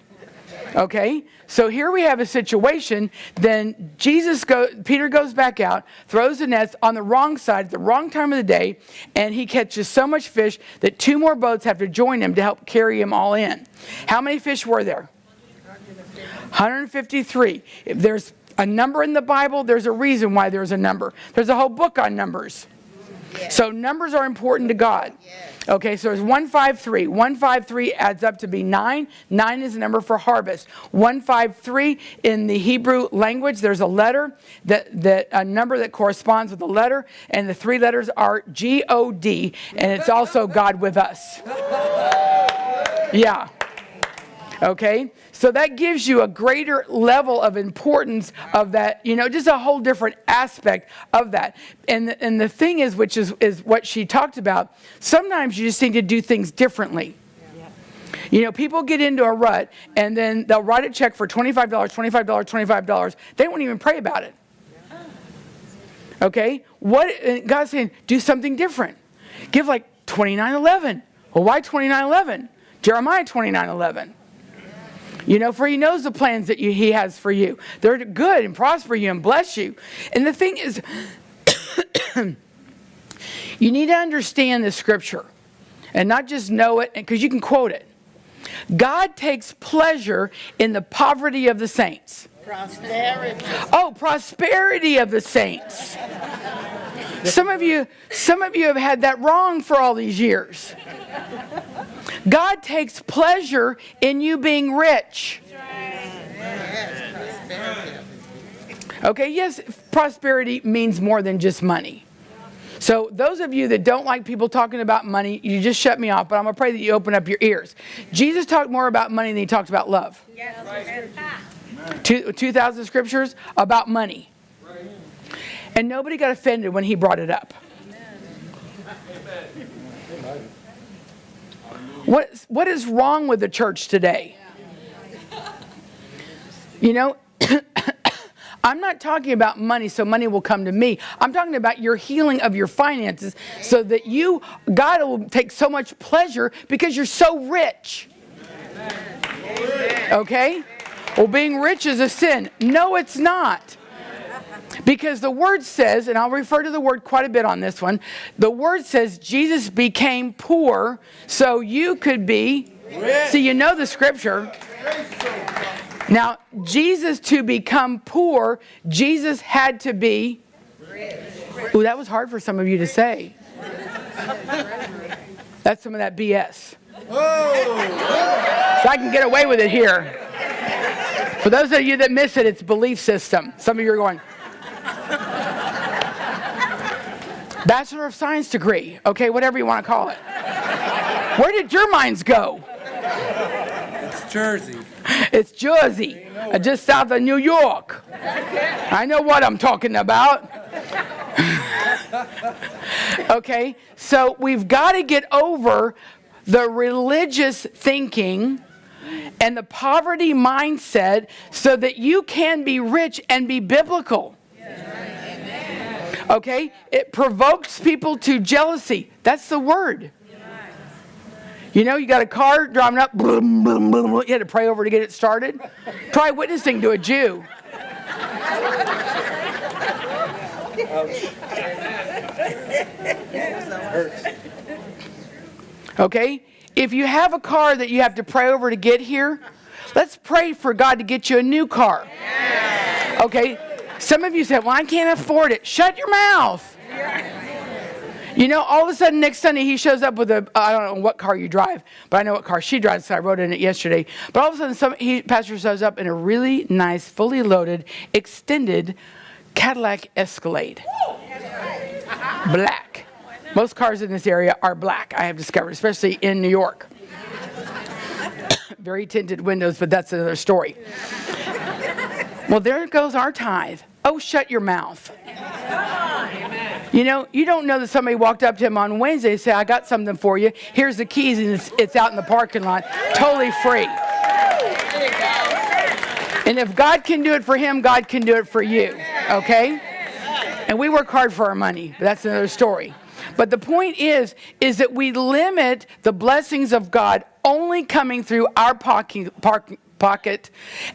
Okay? So here we have a situation. Then Jesus go, Peter goes back out, throws the nets on the wrong side at the wrong time of the day, and he catches so much fish that two more boats have to join him to help carry him all in. How many fish were there? 153. If there's a number in the Bible, there's a reason why there's a number. There's a whole book on numbers. So numbers are important to God. Okay, so there's 153. 153 adds up to be 9. 9 is the number for harvest. 153 in the Hebrew language, there's a letter, that, that a number that corresponds with the letter, and the three letters are G O D, and it's also God with us. Yeah. Okay? So that gives you a greater level of importance of that, you know, just a whole different aspect of that. And the, and the thing is, which is, is what she talked about, sometimes you just need to do things differently. You know, people get into a rut and then they'll write a check for $25, $25, $25. They won't even pray about it. Okay? What God's saying, do something different. Give like 2911. Well, why 2911? Jeremiah 2911. You know, for he knows the plans that you, he has for you. They're good and prosper you and bless you. And the thing is, you need to understand the scripture and not just know it because you can quote it. God takes pleasure in the poverty of the saints. Prosperity. Oh, prosperity of the saints. Some of you, some of you have had that wrong for all these years. God takes pleasure in you being rich. Okay, yes, prosperity means more than just money. So, those of you that don't like people talking about money, you just shut me off, but I'm going to pray that you open up your ears. Jesus talked more about money than he talked about love. Yes. Two, 2,000 scriptures about money. And nobody got offended when he brought it up. What, what is wrong with the church today? You know, I'm not talking about money so money will come to me. I'm talking about your healing of your finances so that you, God will take so much pleasure because you're so rich. Okay? Well, being rich is a sin. No, it's not. Because the word says, and I'll refer to the word quite a bit on this one, the word says Jesus became poor so you could be. Rich. See, you know the scripture. Now, Jesus to become poor, Jesus had to be. Ooh, that was hard for some of you to say. That's some of that BS. Oh. So I can get away with it here. For those of you that miss it, it's belief system. Some of you are going, Bachelor of Science degree, okay, whatever you want to call it. Where did your minds go? It's Jersey. It's Jersey, uh, just south of New York. I know what I'm talking about. okay, so we've got to get over the religious thinking and the poverty mindset so that you can be rich and be biblical. Okay? It provokes people to jealousy. That's the word. You know, you got a car driving up, boom, boom, boom, you had to pray over to get it started. Try witnessing to a Jew. Okay? If you have a car that you have to pray over to get here, let's pray for God to get you a new car. Okay? Some of you said, Well, I can't afford it. Shut your mouth. You know, all of a sudden next Sunday he shows up with a I don't know what car you drive, but I know what car she drives. So I wrote in it yesterday. But all of a sudden, some he pastor shows up in a really nice, fully loaded, extended Cadillac Escalade, black. Most cars in this area are black. I have discovered, especially in New York. Very tinted windows, but that's another story. well, there goes our tithe. Oh, shut your mouth. You know, you don't know that somebody walked up to him on Wednesday and said, I got something for you. Here's the keys, and it's, it's out in the parking lot, totally free. And if God can do it for him, God can do it for you. Okay? And we work hard for our money, but that's another story. But the point is, is that we limit the blessings of God only coming through our pocket, pocket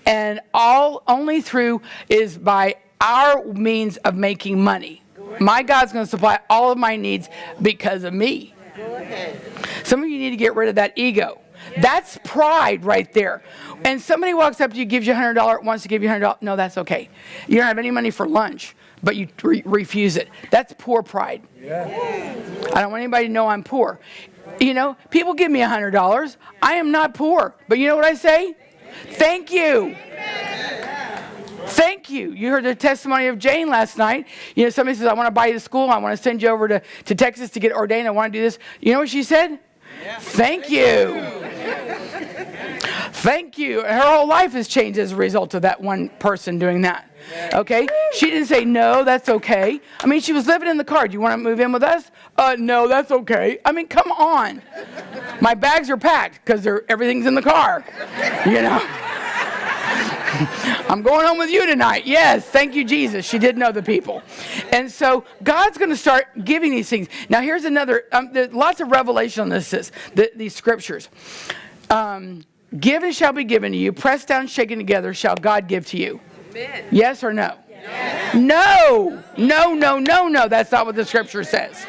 and all only through is by our means of making money. My God's going to supply all of my needs because of me. Some of you need to get rid of that ego. That's pride right there. And somebody walks up to you, gives you $100, wants to give you $100. No, that's okay. You don't have any money for lunch, but you re- refuse it. That's poor pride. I don't want anybody to know I'm poor. You know, people give me $100. I am not poor. But you know what I say? Thank you. Thank you. You heard the testimony of Jane last night. You know, somebody says, I want to buy you to school. I want to send you over to, to Texas to get ordained. I want to do this. You know what she said? Thank you. Thank you. Her whole life has changed as a result of that one person doing that. Okay? She didn't say, no, that's okay. I mean, she was living in the car. Do you want to move in with us? Uh, no, that's okay. I mean, come on. My bags are packed because everything's in the car. You know? I'm going home with you tonight. Yes, thank you, Jesus. She did know the people. And so God's going to start giving these things. Now, here's another, um, there's lots of revelation on this, this the, these scriptures. Um, given shall be given to you, pressed down, shaken together, shall God give to you. Amen. Yes or no? Yes. No, no, no, no, no. That's not what the scripture says.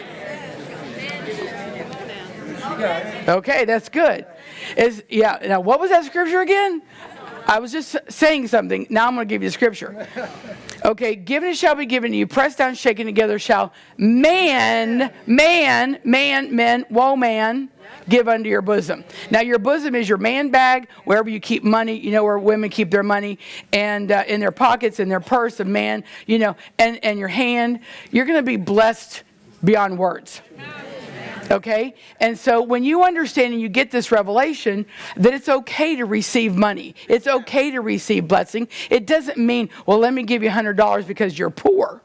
Okay, that's good. Is yeah. Now, what was that scripture again? I was just saying something. Now I'm going to give you the scripture. Okay, given shall be given to you, pressed down, shaken together, shall man, man, man, men, woe man, give unto your bosom. Now, your bosom is your man bag, wherever you keep money. You know where women keep their money, and uh, in their pockets, in their purse, a man, you know, and, and your hand. You're going to be blessed beyond words. Okay? And so when you understand and you get this revelation that it's okay to receive money, it's okay to receive blessing, it doesn't mean, well, let me give you $100 because you're poor.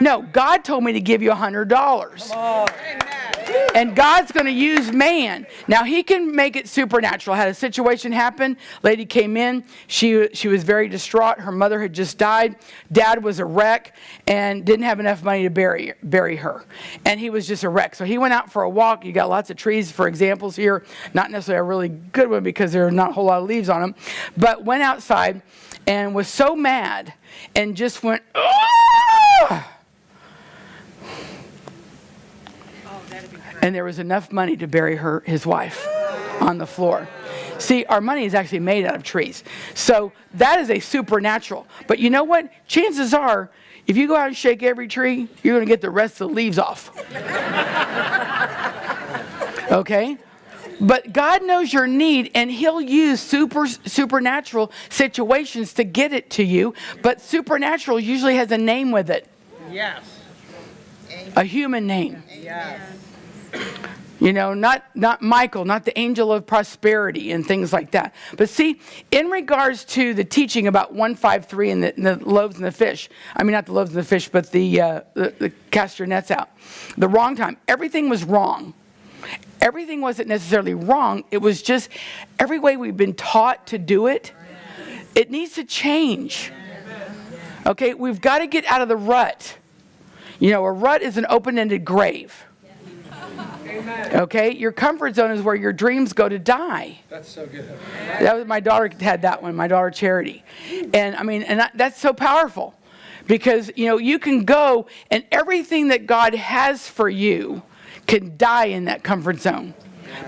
No, God told me to give you $100. And God's going to use man. Now, He can make it supernatural. Had a situation happen. Lady came in. She, she was very distraught. Her mother had just died. Dad was a wreck and didn't have enough money to bury, bury her. And he was just a wreck. So he went out for a walk. You got lots of trees, for examples here. Not necessarily a really good one because there are not a whole lot of leaves on them. But went outside and was so mad and just went, oh! And there was enough money to bury her, his wife, on the floor. See, our money is actually made out of trees. So that is a supernatural. But you know what? Chances are, if you go out and shake every tree, you're going to get the rest of the leaves off. okay? But God knows your need, and He'll use super supernatural situations to get it to you. But supernatural usually has a name with it. Yes. A human name. Yes. You know, not, not Michael, not the angel of prosperity and things like that. But see, in regards to the teaching about 153 and the, and the loaves and the fish, I mean, not the loaves and the fish, but the, uh, the, the cast your nets out, the wrong time, everything was wrong. Everything wasn't necessarily wrong, it was just every way we've been taught to do it, it needs to change. Okay, we've got to get out of the rut. You know, a rut is an open ended grave. Okay, your comfort zone is where your dreams go to die. That's so good. That was my daughter had that one, my daughter Charity, and I mean, and that, that's so powerful because you know you can go and everything that God has for you can die in that comfort zone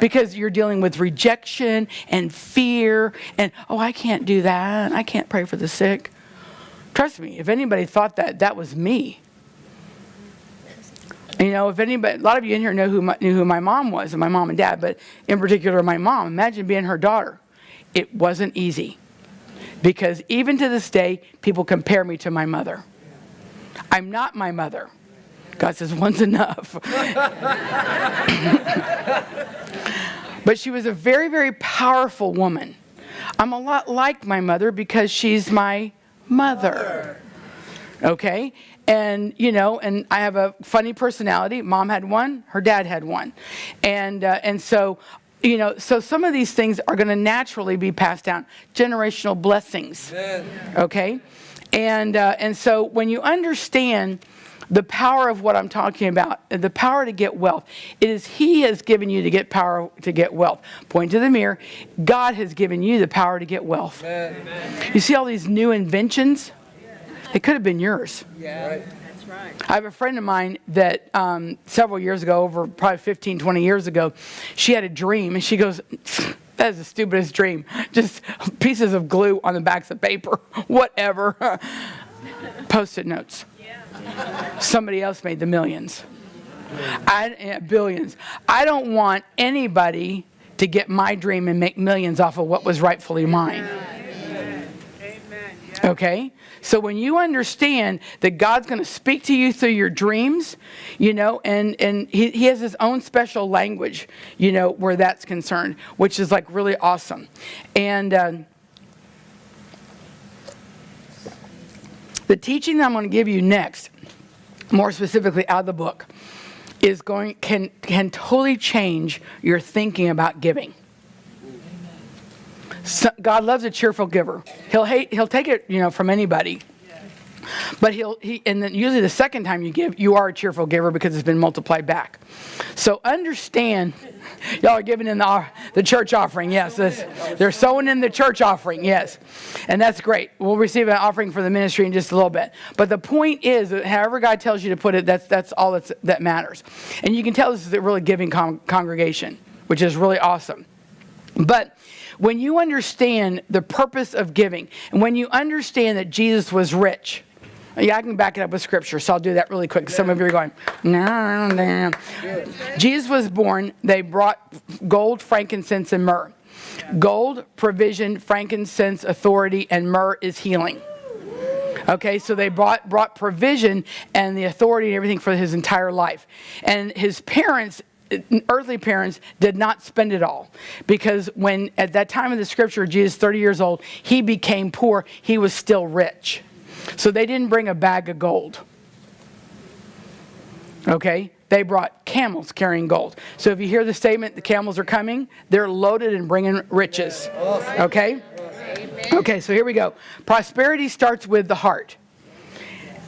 because you're dealing with rejection and fear and oh I can't do that, I can't pray for the sick. Trust me, if anybody thought that, that was me. You know, if anybody, a lot of you in here know who my, knew who my mom was, and my mom and dad, but in particular my mom. Imagine being her daughter. It wasn't easy, because even to this day, people compare me to my mother. I'm not my mother. God says one's enough. but she was a very, very powerful woman. I'm a lot like my mother because she's my mother. Okay? And, you know, and I have a funny personality. Mom had one, her dad had one. And, uh, and so, you know, so some of these things are going to naturally be passed down. Generational blessings. Okay? And, uh, and so when you understand the power of what I'm talking about, the power to get wealth, it is He has given you to get power to get wealth. Point to the mirror. God has given you the power to get wealth. Amen. You see all these new inventions? It could have been yours. Yeah. Right. I have a friend of mine that um, several years ago, over probably 15, 20 years ago, she had a dream and she goes, That is the stupidest dream. Just pieces of glue on the backs of paper, whatever. Post it notes. Somebody else made the millions. I, yeah, billions. I don't want anybody to get my dream and make millions off of what was rightfully mine. Okay? So when you understand that God's going to speak to you through your dreams, you know, and, and he, he has his own special language, you know, where that's concerned, which is like really awesome. And um, the teaching that I'm going to give you next, more specifically out of the book, is going can can totally change your thinking about giving. God loves a cheerful giver. He'll hate. He'll take it, you know, from anybody. But he'll he and then usually the second time you give, you are a cheerful giver because it's been multiplied back. So understand, y'all are giving in the the church offering. Yes, they're sowing in the church offering. Yes, and that's great. We'll receive an offering for the ministry in just a little bit. But the point is, that however God tells you to put it, that's that's all that's, that matters. And you can tell this is a really giving con- congregation, which is really awesome. But when you understand the purpose of giving, and when you understand that Jesus was rich, yeah, I can back it up with scripture, so I'll do that really quick. Some of you are going, no, no. Jesus was born, they brought gold, frankincense, and myrrh. Gold, provision, frankincense, authority, and myrrh is healing. Okay, so they brought, brought provision and the authority and everything for his entire life. And his parents earthly parents did not spend it all. Because when at that time of the scripture jesus 30 years old he became poor he was still rich. So they didn't bring a bag of gold. Okay? They brought camels carrying gold. So if you hear the statement the camels are coming they're loaded and bringing riches. Okay? Okay so here we go. Prosperity starts with the heart.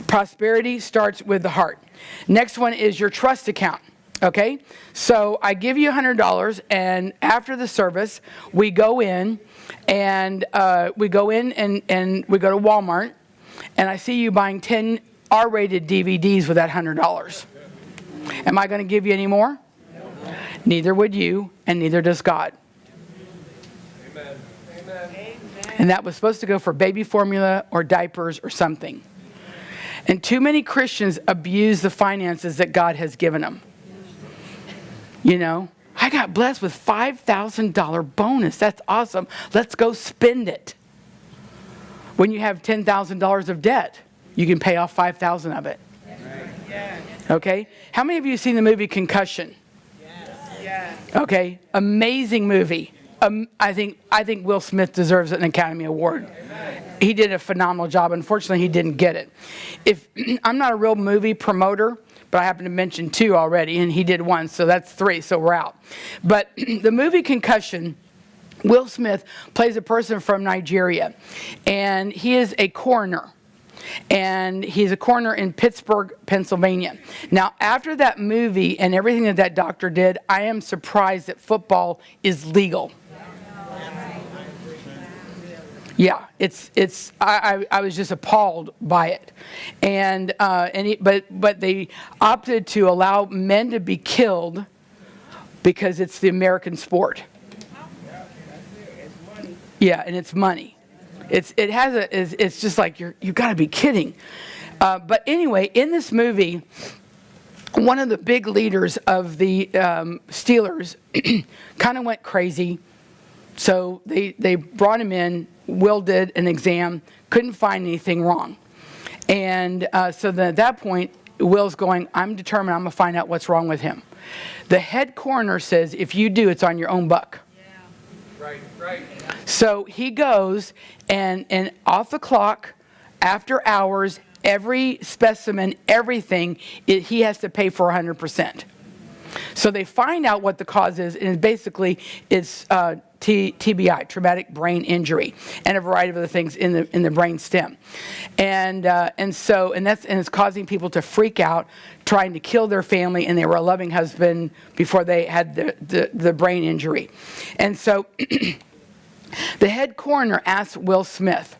Prosperity starts with the heart. Next one is your trust account Okay, so I give you $100, and after the service, we go in and uh, we go in and, and we go to Walmart, and I see you buying 10 R rated DVDs with that $100. Am I going to give you any more? Neither would you, and neither does God. Amen. Amen. And that was supposed to go for baby formula or diapers or something. And too many Christians abuse the finances that God has given them. You know, I got blessed with $5,000 bonus. That's awesome. Let's go spend it. When you have $10,000 of debt, you can pay off 5,000 of it. Okay? How many of you have seen the movie Concussion? Okay, amazing movie. Um, I think I think Will Smith deserves an Academy Award. He did a phenomenal job. Unfortunately, he didn't get it. If I'm not a real movie promoter, but I happen to mention two already, and he did one, so that's three. So we're out. But the movie Concussion. Will Smith plays a person from Nigeria, and he is a coroner. And he's a coroner in Pittsburgh, Pennsylvania. Now, after that movie and everything that that doctor did, I am surprised that football is legal. Yeah, it's it's. I, I, I was just appalled by it, and uh, and but but they opted to allow men to be killed because it's the American sport. Yeah, and it's money. It's it has a it's, it's just like you're you got to be kidding. Uh, but anyway, in this movie, one of the big leaders of the um, Steelers kind of went crazy. So they they brought him in. Will did an exam, couldn't find anything wrong, and uh, so then at that point, Will's going. I'm determined. I'm gonna find out what's wrong with him. The head coroner says if you do, it's on your own buck. Yeah. Right, right. So he goes and, and off the clock, after hours, every specimen, everything, it, he has to pay for 100%. So they find out what the cause is, and basically it's uh, TBI, traumatic brain injury, and a variety of other things in the in the brain stem, and uh, and so and that's and it's causing people to freak out, trying to kill their family, and they were a loving husband before they had the the, the brain injury, and so the head coroner asked Will Smith,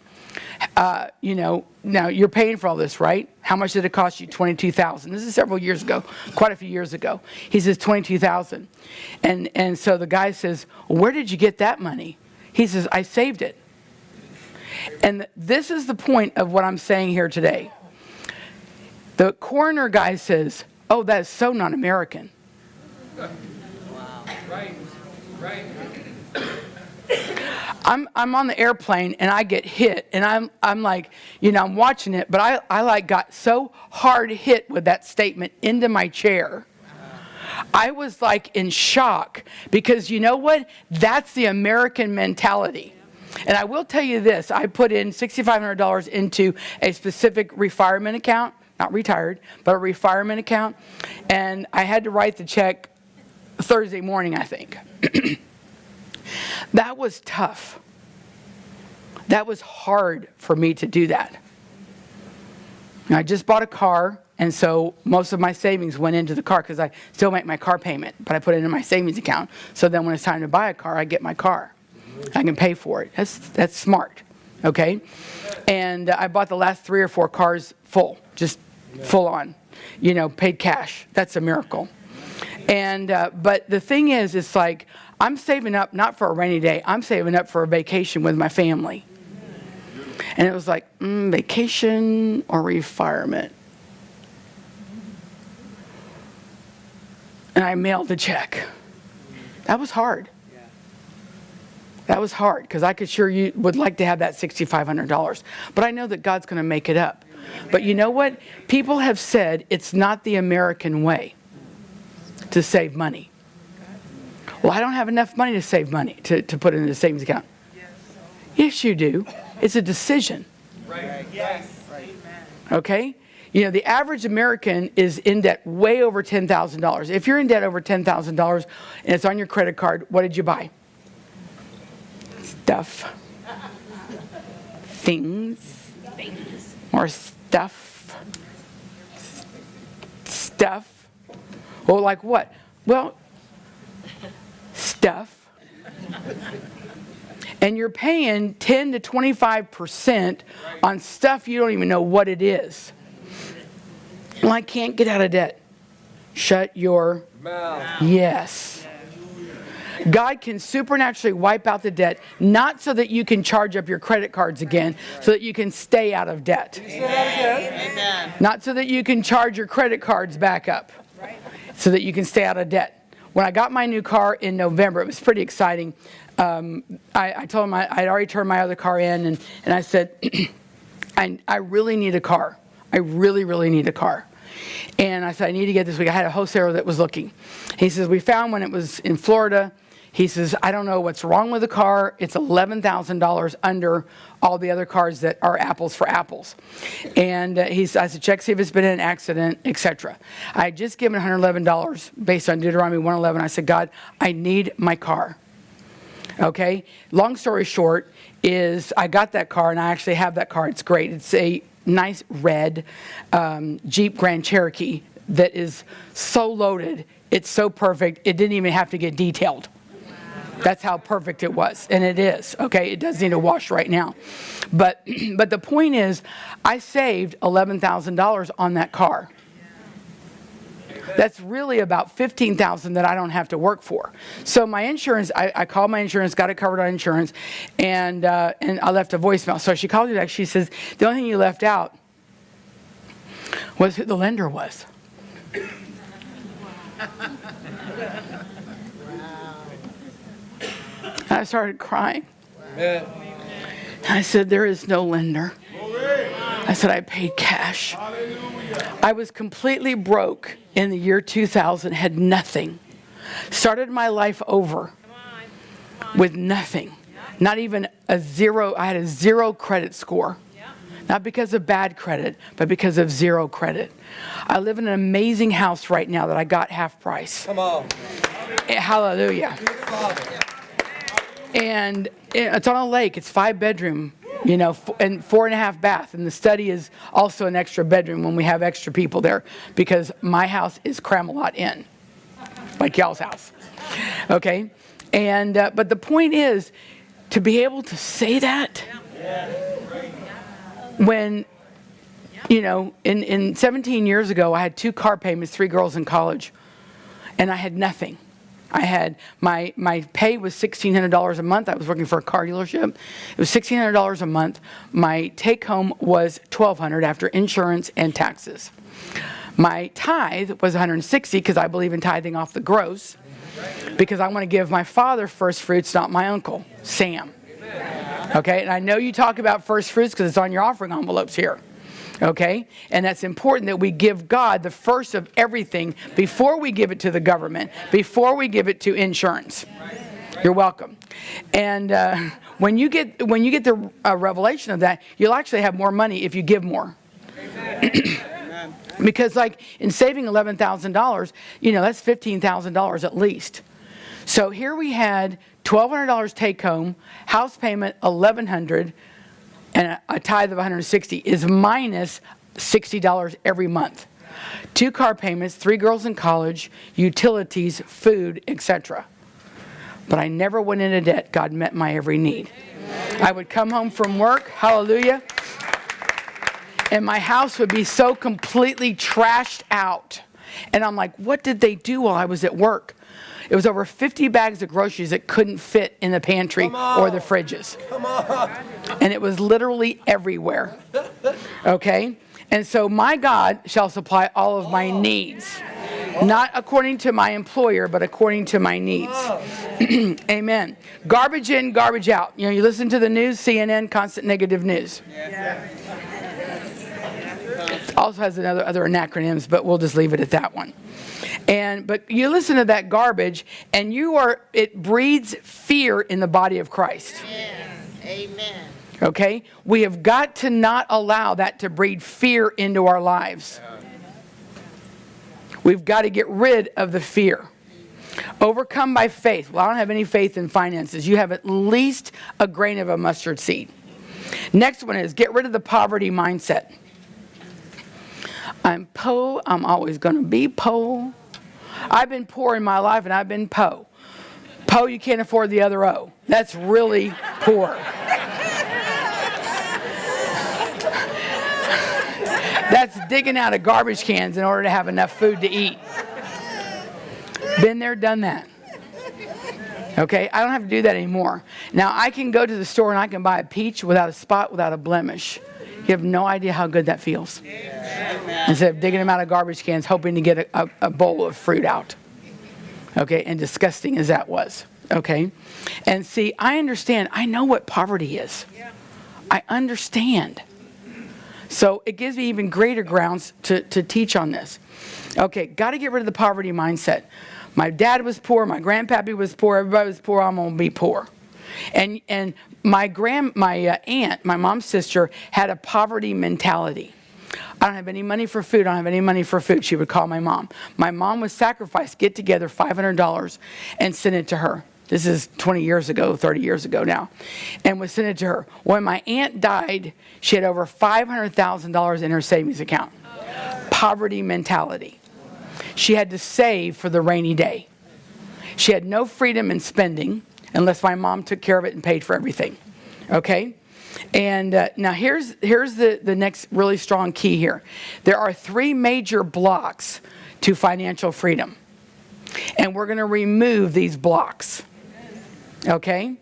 uh, you know, now you're paying for all this, right? How much did it cost you? Twenty-two thousand. This is several years ago, quite a few years ago. He says twenty-two thousand, and and so the guy says, "Where did you get that money?" He says, "I saved it." And this is the point of what I'm saying here today. The coroner guy says, "Oh, that is so non-American." Right, right. I'm I'm on the airplane and I get hit and I'm I'm like, you know, I'm watching it, but I, I like got so hard hit with that statement into my chair. I was like in shock because you know what? That's the American mentality. And I will tell you this, I put in $6,500 into a specific retirement account, not retired, but a retirement account, and I had to write the check Thursday morning, I think. That was tough. That was hard for me to do that. I just bought a car, and so most of my savings went into the car because I still make my car payment, but I put it in my savings account. So then when it's time to buy a car, I get my car. I can pay for it. That's, that's smart, okay? And I bought the last three or four cars full, just full on, you know, paid cash. That's a miracle. And, uh, but the thing is, it's like, I'm saving up not for a rainy day, I'm saving up for a vacation with my family. And it was like, mm, vacation or retirement. And I mailed the check. That was hard. That was hard because I could sure you would like to have that $6,500. But I know that God's going to make it up. But you know what? People have said it's not the American way to save money. Well, I don't have enough money to save money to, to put in the savings account. Yes, you do. It's a decision. Right, yes. Okay? You know, the average American is in debt way over $10,000. If you're in debt over $10,000 and it's on your credit card, what did you buy? Stuff. Things. Things. More stuff. Stuff. Well, like what? Well, stuff. And you're paying 10 to 25% on stuff you don't even know what it is. Well, I can't get out of debt. Shut your Mouth. yes. God can supernaturally wipe out the debt, not so that you can charge up your credit cards again, so that you can stay out of debt. Say that again. Not so that you can charge your credit cards back up, so that you can stay out of debt. When I got my new car in November, it was pretty exciting. Um, I, I told him I, I'd already turned my other car in, and, and I said, I, I really need a car. I really, really need a car. And I said, I need to get this week. I had a wholesaler that was looking. He says, we found one. It was in Florida. He says, I don't know what's wrong with the car. It's $11,000 under all the other cars that are apples for apples. And uh, he's, I said, check, see if it's been in an accident, etc. I had just given $111 based on Deuteronomy 111. I said, God, I need my car. Okay? Long story short is I got that car and I actually have that car. It's great. It's a nice red um, Jeep Grand Cherokee that is so loaded. It's so perfect. It didn't even have to get detailed. That's how perfect it was, and it is. Okay, it does need a wash right now, but but the point is, I saved eleven thousand dollars on that car. That's really about fifteen thousand that I don't have to work for. So my insurance, I, I called my insurance, got it covered on insurance, and uh, and I left a voicemail. So she called me back. She says the only thing you left out was who the lender was. I started crying. Amen. I said, There is no lender. I said, I paid cash. I was completely broke in the year 2000, had nothing. Started my life over with nothing. Not even a zero, I had a zero credit score. Not because of bad credit, but because of zero credit. I live in an amazing house right now that I got half price. Come on. Eh, Hallelujah. And it's on a lake. It's five bedroom, you know, and four and a half bath. And the study is also an extra bedroom when we have extra people there because my house is cram a lot in, like y'all's house. Okay, and uh, but the point is to be able to say that when you know in, in 17 years ago i had two car payments three girls in college and i had nothing I had my my pay was sixteen hundred dollars a month. I was working for a car dealership. It was sixteen hundred dollars a month. My take home was $1,200 after insurance and taxes. My tithe was 160 because I believe in tithing off the gross because I want to give my father first fruits, not my uncle Sam. Okay, and I know you talk about first fruits because it's on your offering envelopes here. Okay? And that's important that we give God the first of everything before we give it to the government, before we give it to insurance. You're welcome. And uh, when you get when you get the uh, revelation of that, you'll actually have more money if you give more. because like in saving eleven thousand dollars, you know that's fifteen thousand dollars at least. So here we had twelve hundred dollars take home, house payment eleven hundred, and a, tithe of one hundred sixty is minus minus sixty dollars every month. Two car payments, three girls in college, utilities, food, etc. But I never went into debt. God met my every need. I would come home from work, hallelujah, and my house would be so completely trashed out. And I'm like, what did they do while I was at work? It was over 50 bags of groceries that couldn't fit in the pantry or the fridges. Come on. And it was literally everywhere. Okay? And so my God shall supply all of my oh. needs. Not according to my employer, but according to my needs. Oh. Amen. Garbage in, garbage out. You know, you listen to the news, CNN, constant negative news. Also has another other acronyms, but we'll just leave it at that one. And but you listen to that garbage, and you are it breeds fear in the body of Christ. Amen. Okay? We have got to not allow that to breed fear into our lives. We've got to get rid of the fear. Overcome by faith. Well, I don't have any faith in finances. You have at least a grain of a mustard seed. Next one is get rid of the poverty mindset. I'm po, I'm always going to be po. I've been poor in my life and I've been po. Po, you can't afford the other O. That's really poor. That's digging out of garbage cans in order to have enough food to eat. Been there, done that. Okay, I don't have to do that anymore. Now I can go to the store and I can buy a peach without a spot, without a blemish. You have no idea how good that feels. Instead of digging them out of garbage cans, hoping to get a, a, a bowl of fruit out. Okay, and disgusting as that was. Okay, and see, I understand. I know what poverty is. I understand. So it gives me even greater grounds to, to teach on this. Okay, got to get rid of the poverty mindset. My dad was poor, my grandpappy was poor, everybody was poor, I'm to be poor. And, and my grand, my uh, aunt, my mom's sister, had a poverty mentality. I don't have any money for food. I don't have any money for food. She would call my mom. My mom would sacrifice, get together $500 and send it to her. This is 20 years ago, 30 years ago now. And would send it to her. When my aunt died, she had over $500,000 in her savings account. Poverty mentality. She had to save for the rainy day. She had no freedom in spending unless my mom took care of it and paid for everything. Okay? And uh, now here's, here's the, the next really strong key here. There are three major blocks to financial freedom. And we're going to remove these blocks. Okay?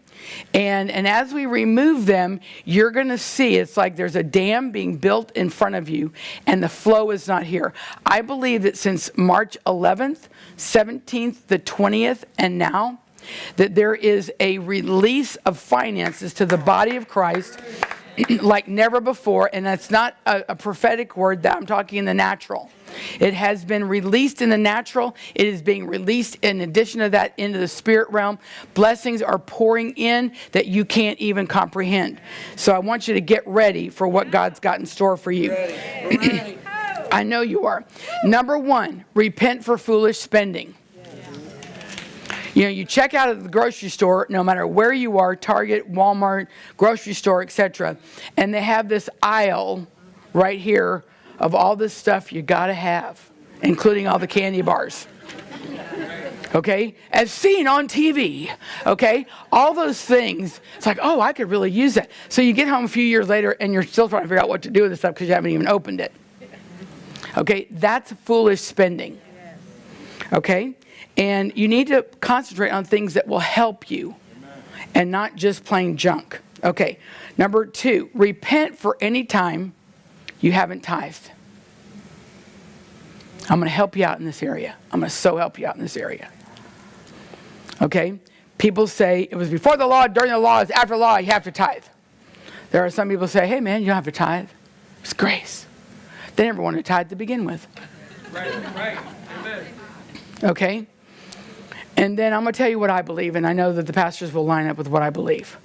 And, and as we remove them, you're going to see it's like there's a dam being built in front of you and the flow is not here. I believe that since March 11th, 17th, the 20th, and now, that there is a release of finances to the body of Christ like never before. And that's not a, a, prophetic word that I'm talking in the natural. It has been released in the natural. It is being released in addition to that into the spirit realm. Blessings are pouring in that you can't even comprehend. So I want you to get ready for what God's got in store for you. I know you are. Number one, repent for foolish spending. You know, you check out at the grocery store, no matter where you are, Target, Walmart, grocery store, etc., and they have this aisle right here of all this stuff you got to have, including all the candy bars. Okay? As seen on TV. Okay? All those things. It's like, oh, I could really use that. So you get home a few years later and you're still trying to figure out what to do with this stuff because you haven't even opened it. Okay? That's foolish spending. Okay? And you need to concentrate on things that will help you and not just plain junk. Okay, number two, repent for any time you haven't tithed. I'm going to help you out in this area. I'm going to so help you out in this area. Okay? People say it was before the law, during the law, it's after the law, you have to tithe. There are some people say, hey man, you don't have to tithe. It's grace. They never wanted to tithe to begin with. Right, right. Amen. Okay? And then I'm going to tell you what I believe, and I know that the pastors will line up with what I believe.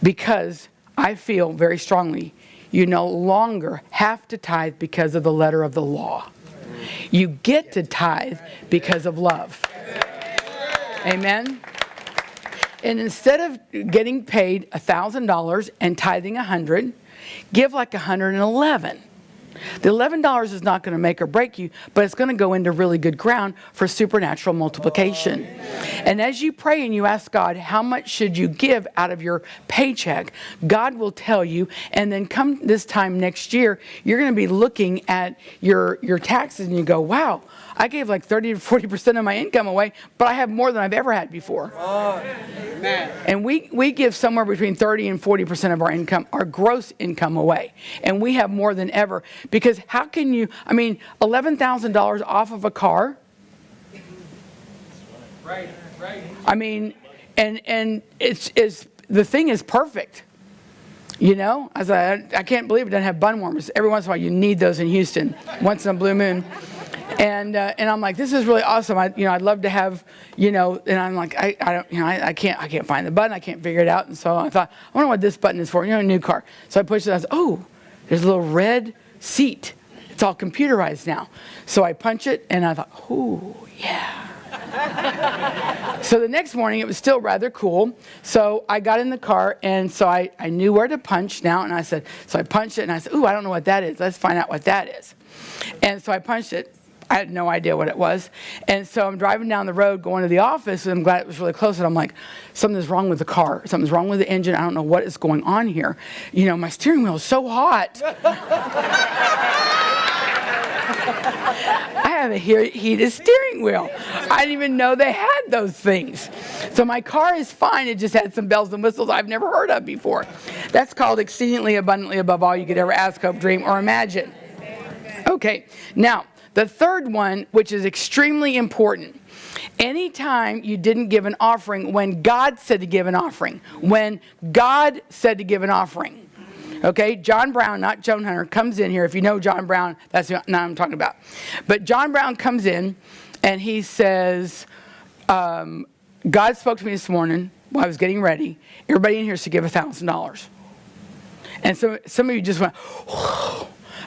Because I feel very strongly you no longer have to tithe because of the letter of the law. You get to tithe because of love. Amen? And instead of getting paid $1,000 and tithing 100, give like 111. The $11 is not going to make or break you, but it's going to go into really good ground for supernatural multiplication. And as you pray and you ask God, how much should you give out of your paycheck? God will tell you. And then come this time next year, you're going to be looking at your, your taxes and you go, wow, I gave like 30 to 40% of my income away, but I have more than I've ever had before. Oh, And we, we give somewhere between 30 and 40% of our income, our gross income away. And we have more than ever. Because how can you, I mean, $11,000 off of a car? Right, right. I mean, and, and it's, it's, the thing is perfect. You know, as I, I can't believe it doesn't have bun warmers. Every once in a while, you need those in Houston, once in a blue moon and uh, and I'm like, this is really awesome. I you know I'd love to have you know, and I'm like, I, I don't you know I, I can't I can't find the button. I can't figure it out. And so I thought, I wonder what this button is for. You know, a new car. So I pushed it. I said, oh, there's a little red seat. It's all computerized now. So I punch it, and I thought, oh yeah. so the next morning it was still rather cool. So I got in the car and so I, I knew where to punch now and I said, so I punched it and I said, ooh, I don't know what that is. Let's find out what that is. And so I punched it I had no idea what it was. And so I'm driving down the road going to the office, and I'm glad it was really close. And I'm like, something's wrong with the car. Something's wrong with the engine. I don't know what is going on here. You know, my steering wheel is so hot. I have a heated steering wheel. I didn't even know they had those things. So my car is fine. It just had some bells and whistles I've never heard of before. That's called exceedingly abundantly above all you could ever ask, hope, dream, or imagine. Okay, now the third one, which is extremely important, anytime you didn't give an offering when God said to give an offering, when God said to give an offering, Okay, John Brown, not Joan Hunter, comes in here. If you know John Brown, that's not what I'm talking about. But John Brown comes in and he says, um, God spoke to me this morning while I was getting ready. Everybody in here should give $1,000. And so some of you just went,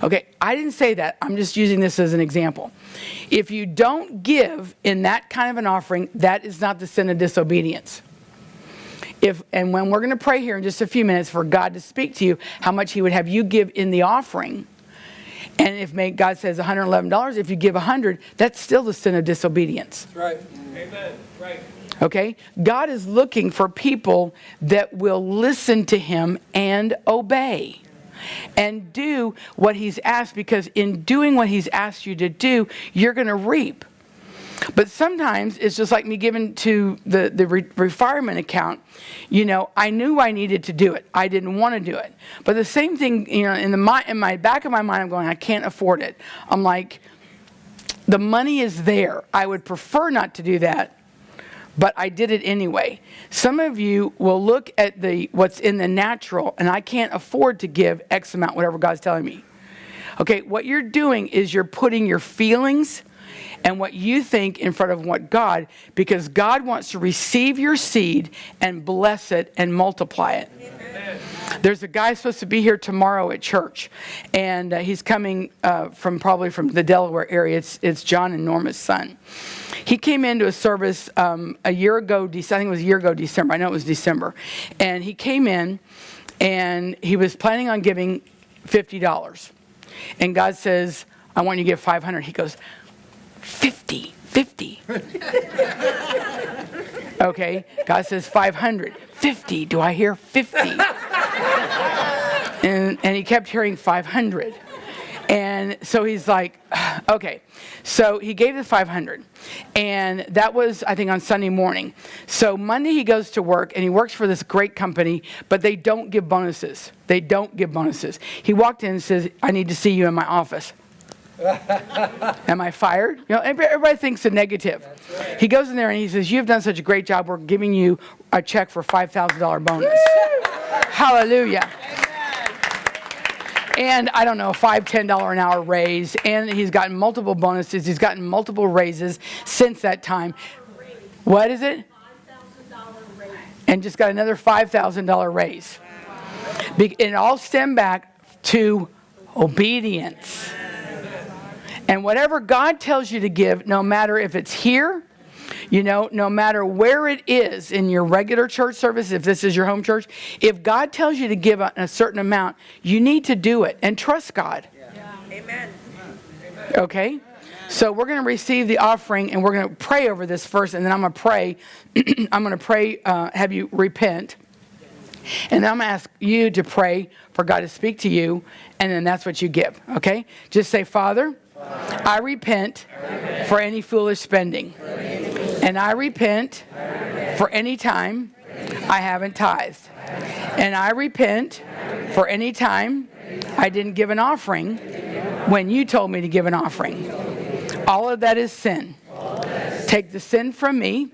okay, I didn't say that. I'm just using this as an example. If you don't give in that kind of an offering, that is not the sin of disobedience. If, and when we're going to pray here in just a few minutes for God to speak to you, how much He would have you give in the offering. And if may, God says $111, if you give 100, that's still the sin of disobedience. That's right. Amen. Right. Okay? God is looking for people that will listen to Him and obey and do what He's asked because in doing what He's asked you to do, you're going to reap. But sometimes it's just like me giving to the, the re- refinement account. You know, I knew I needed to do it. I didn't want to do it. But the same thing, you know, in, the, in my back of my mind, I'm going, I can't afford it. I'm like, the money is there. I would prefer not to do that, but I did it anyway. Some of you will look at the what's in the natural, and I can't afford to give X amount, whatever God's telling me. Okay, what you're doing is you're putting your feelings and what you think in front of what God, because God wants to receive your seed and bless it and multiply it. There's a guy supposed to be here tomorrow at church, and uh, he's coming uh, from probably from the Delaware area. It's, it's John and Norma's son. He came into a service um, a year ago, I think it was a year ago, December. I know it was December. And he came in, and he was planning on giving $50. And God says, I want you to give 500. He goes, 50, 50. okay, God says 500. 50, do I hear 50? and, and he kept hearing 500. And so he's like, okay. So he gave the 500. And that was, I think, on Sunday morning. So Monday he goes to work and he works for this great company, but they don't give bonuses. They don't give bonuses. He walked in and says, I need to see you in my office. Am I fired? You know, everybody thinks the negative. He goes in there and he says, You've done such a great job. We're giving you a check for $5,000 bonus. Hallelujah. And I don't know, five, ten dollar an hour raise, and he's gotten multiple bonuses. He's gotten multiple raises since that time. What is it? And just got another five thousand dollar raise. Be- It all stemmed back to obedience. And whatever God tells you to give, no matter if it's here, you know, no matter where it is in your regular church service, if this is your home church, if God tells you to give a, a certain amount, you need to do it and trust God. Amen. Okay? So we're going to receive the offering and we're going to pray over this first, and then I'm going to pray. I'm going to pray, uh, have you repent. And then I'm going to ask you to pray for God to speak to you, and then that's what you give. Okay? Just say, Father, I repent for any foolish spending. And I repent for any time I haven't tithed. And I repent for any time I didn't give an offering when you told me to give an offering. All of that is sin. Take the sin from me,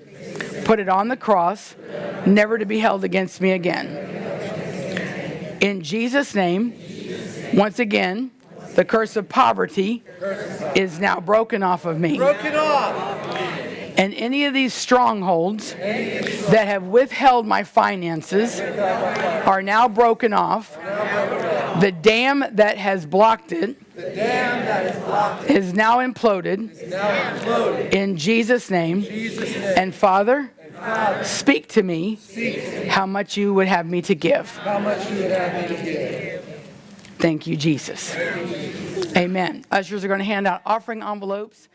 put it on the cross, never to be held against me again. In Jesus' name, once again, the curse of poverty is now broken off of me. Broken off. And any of these strongholds that have withheld my finances are now broken off. The dam that has blocked it is now imploded in Jesus' name. And Father, speak to me how much you would have me to give. How much you would have me to give. Thank you, Jesus. Amen. Ushers are going to hand out offering envelopes.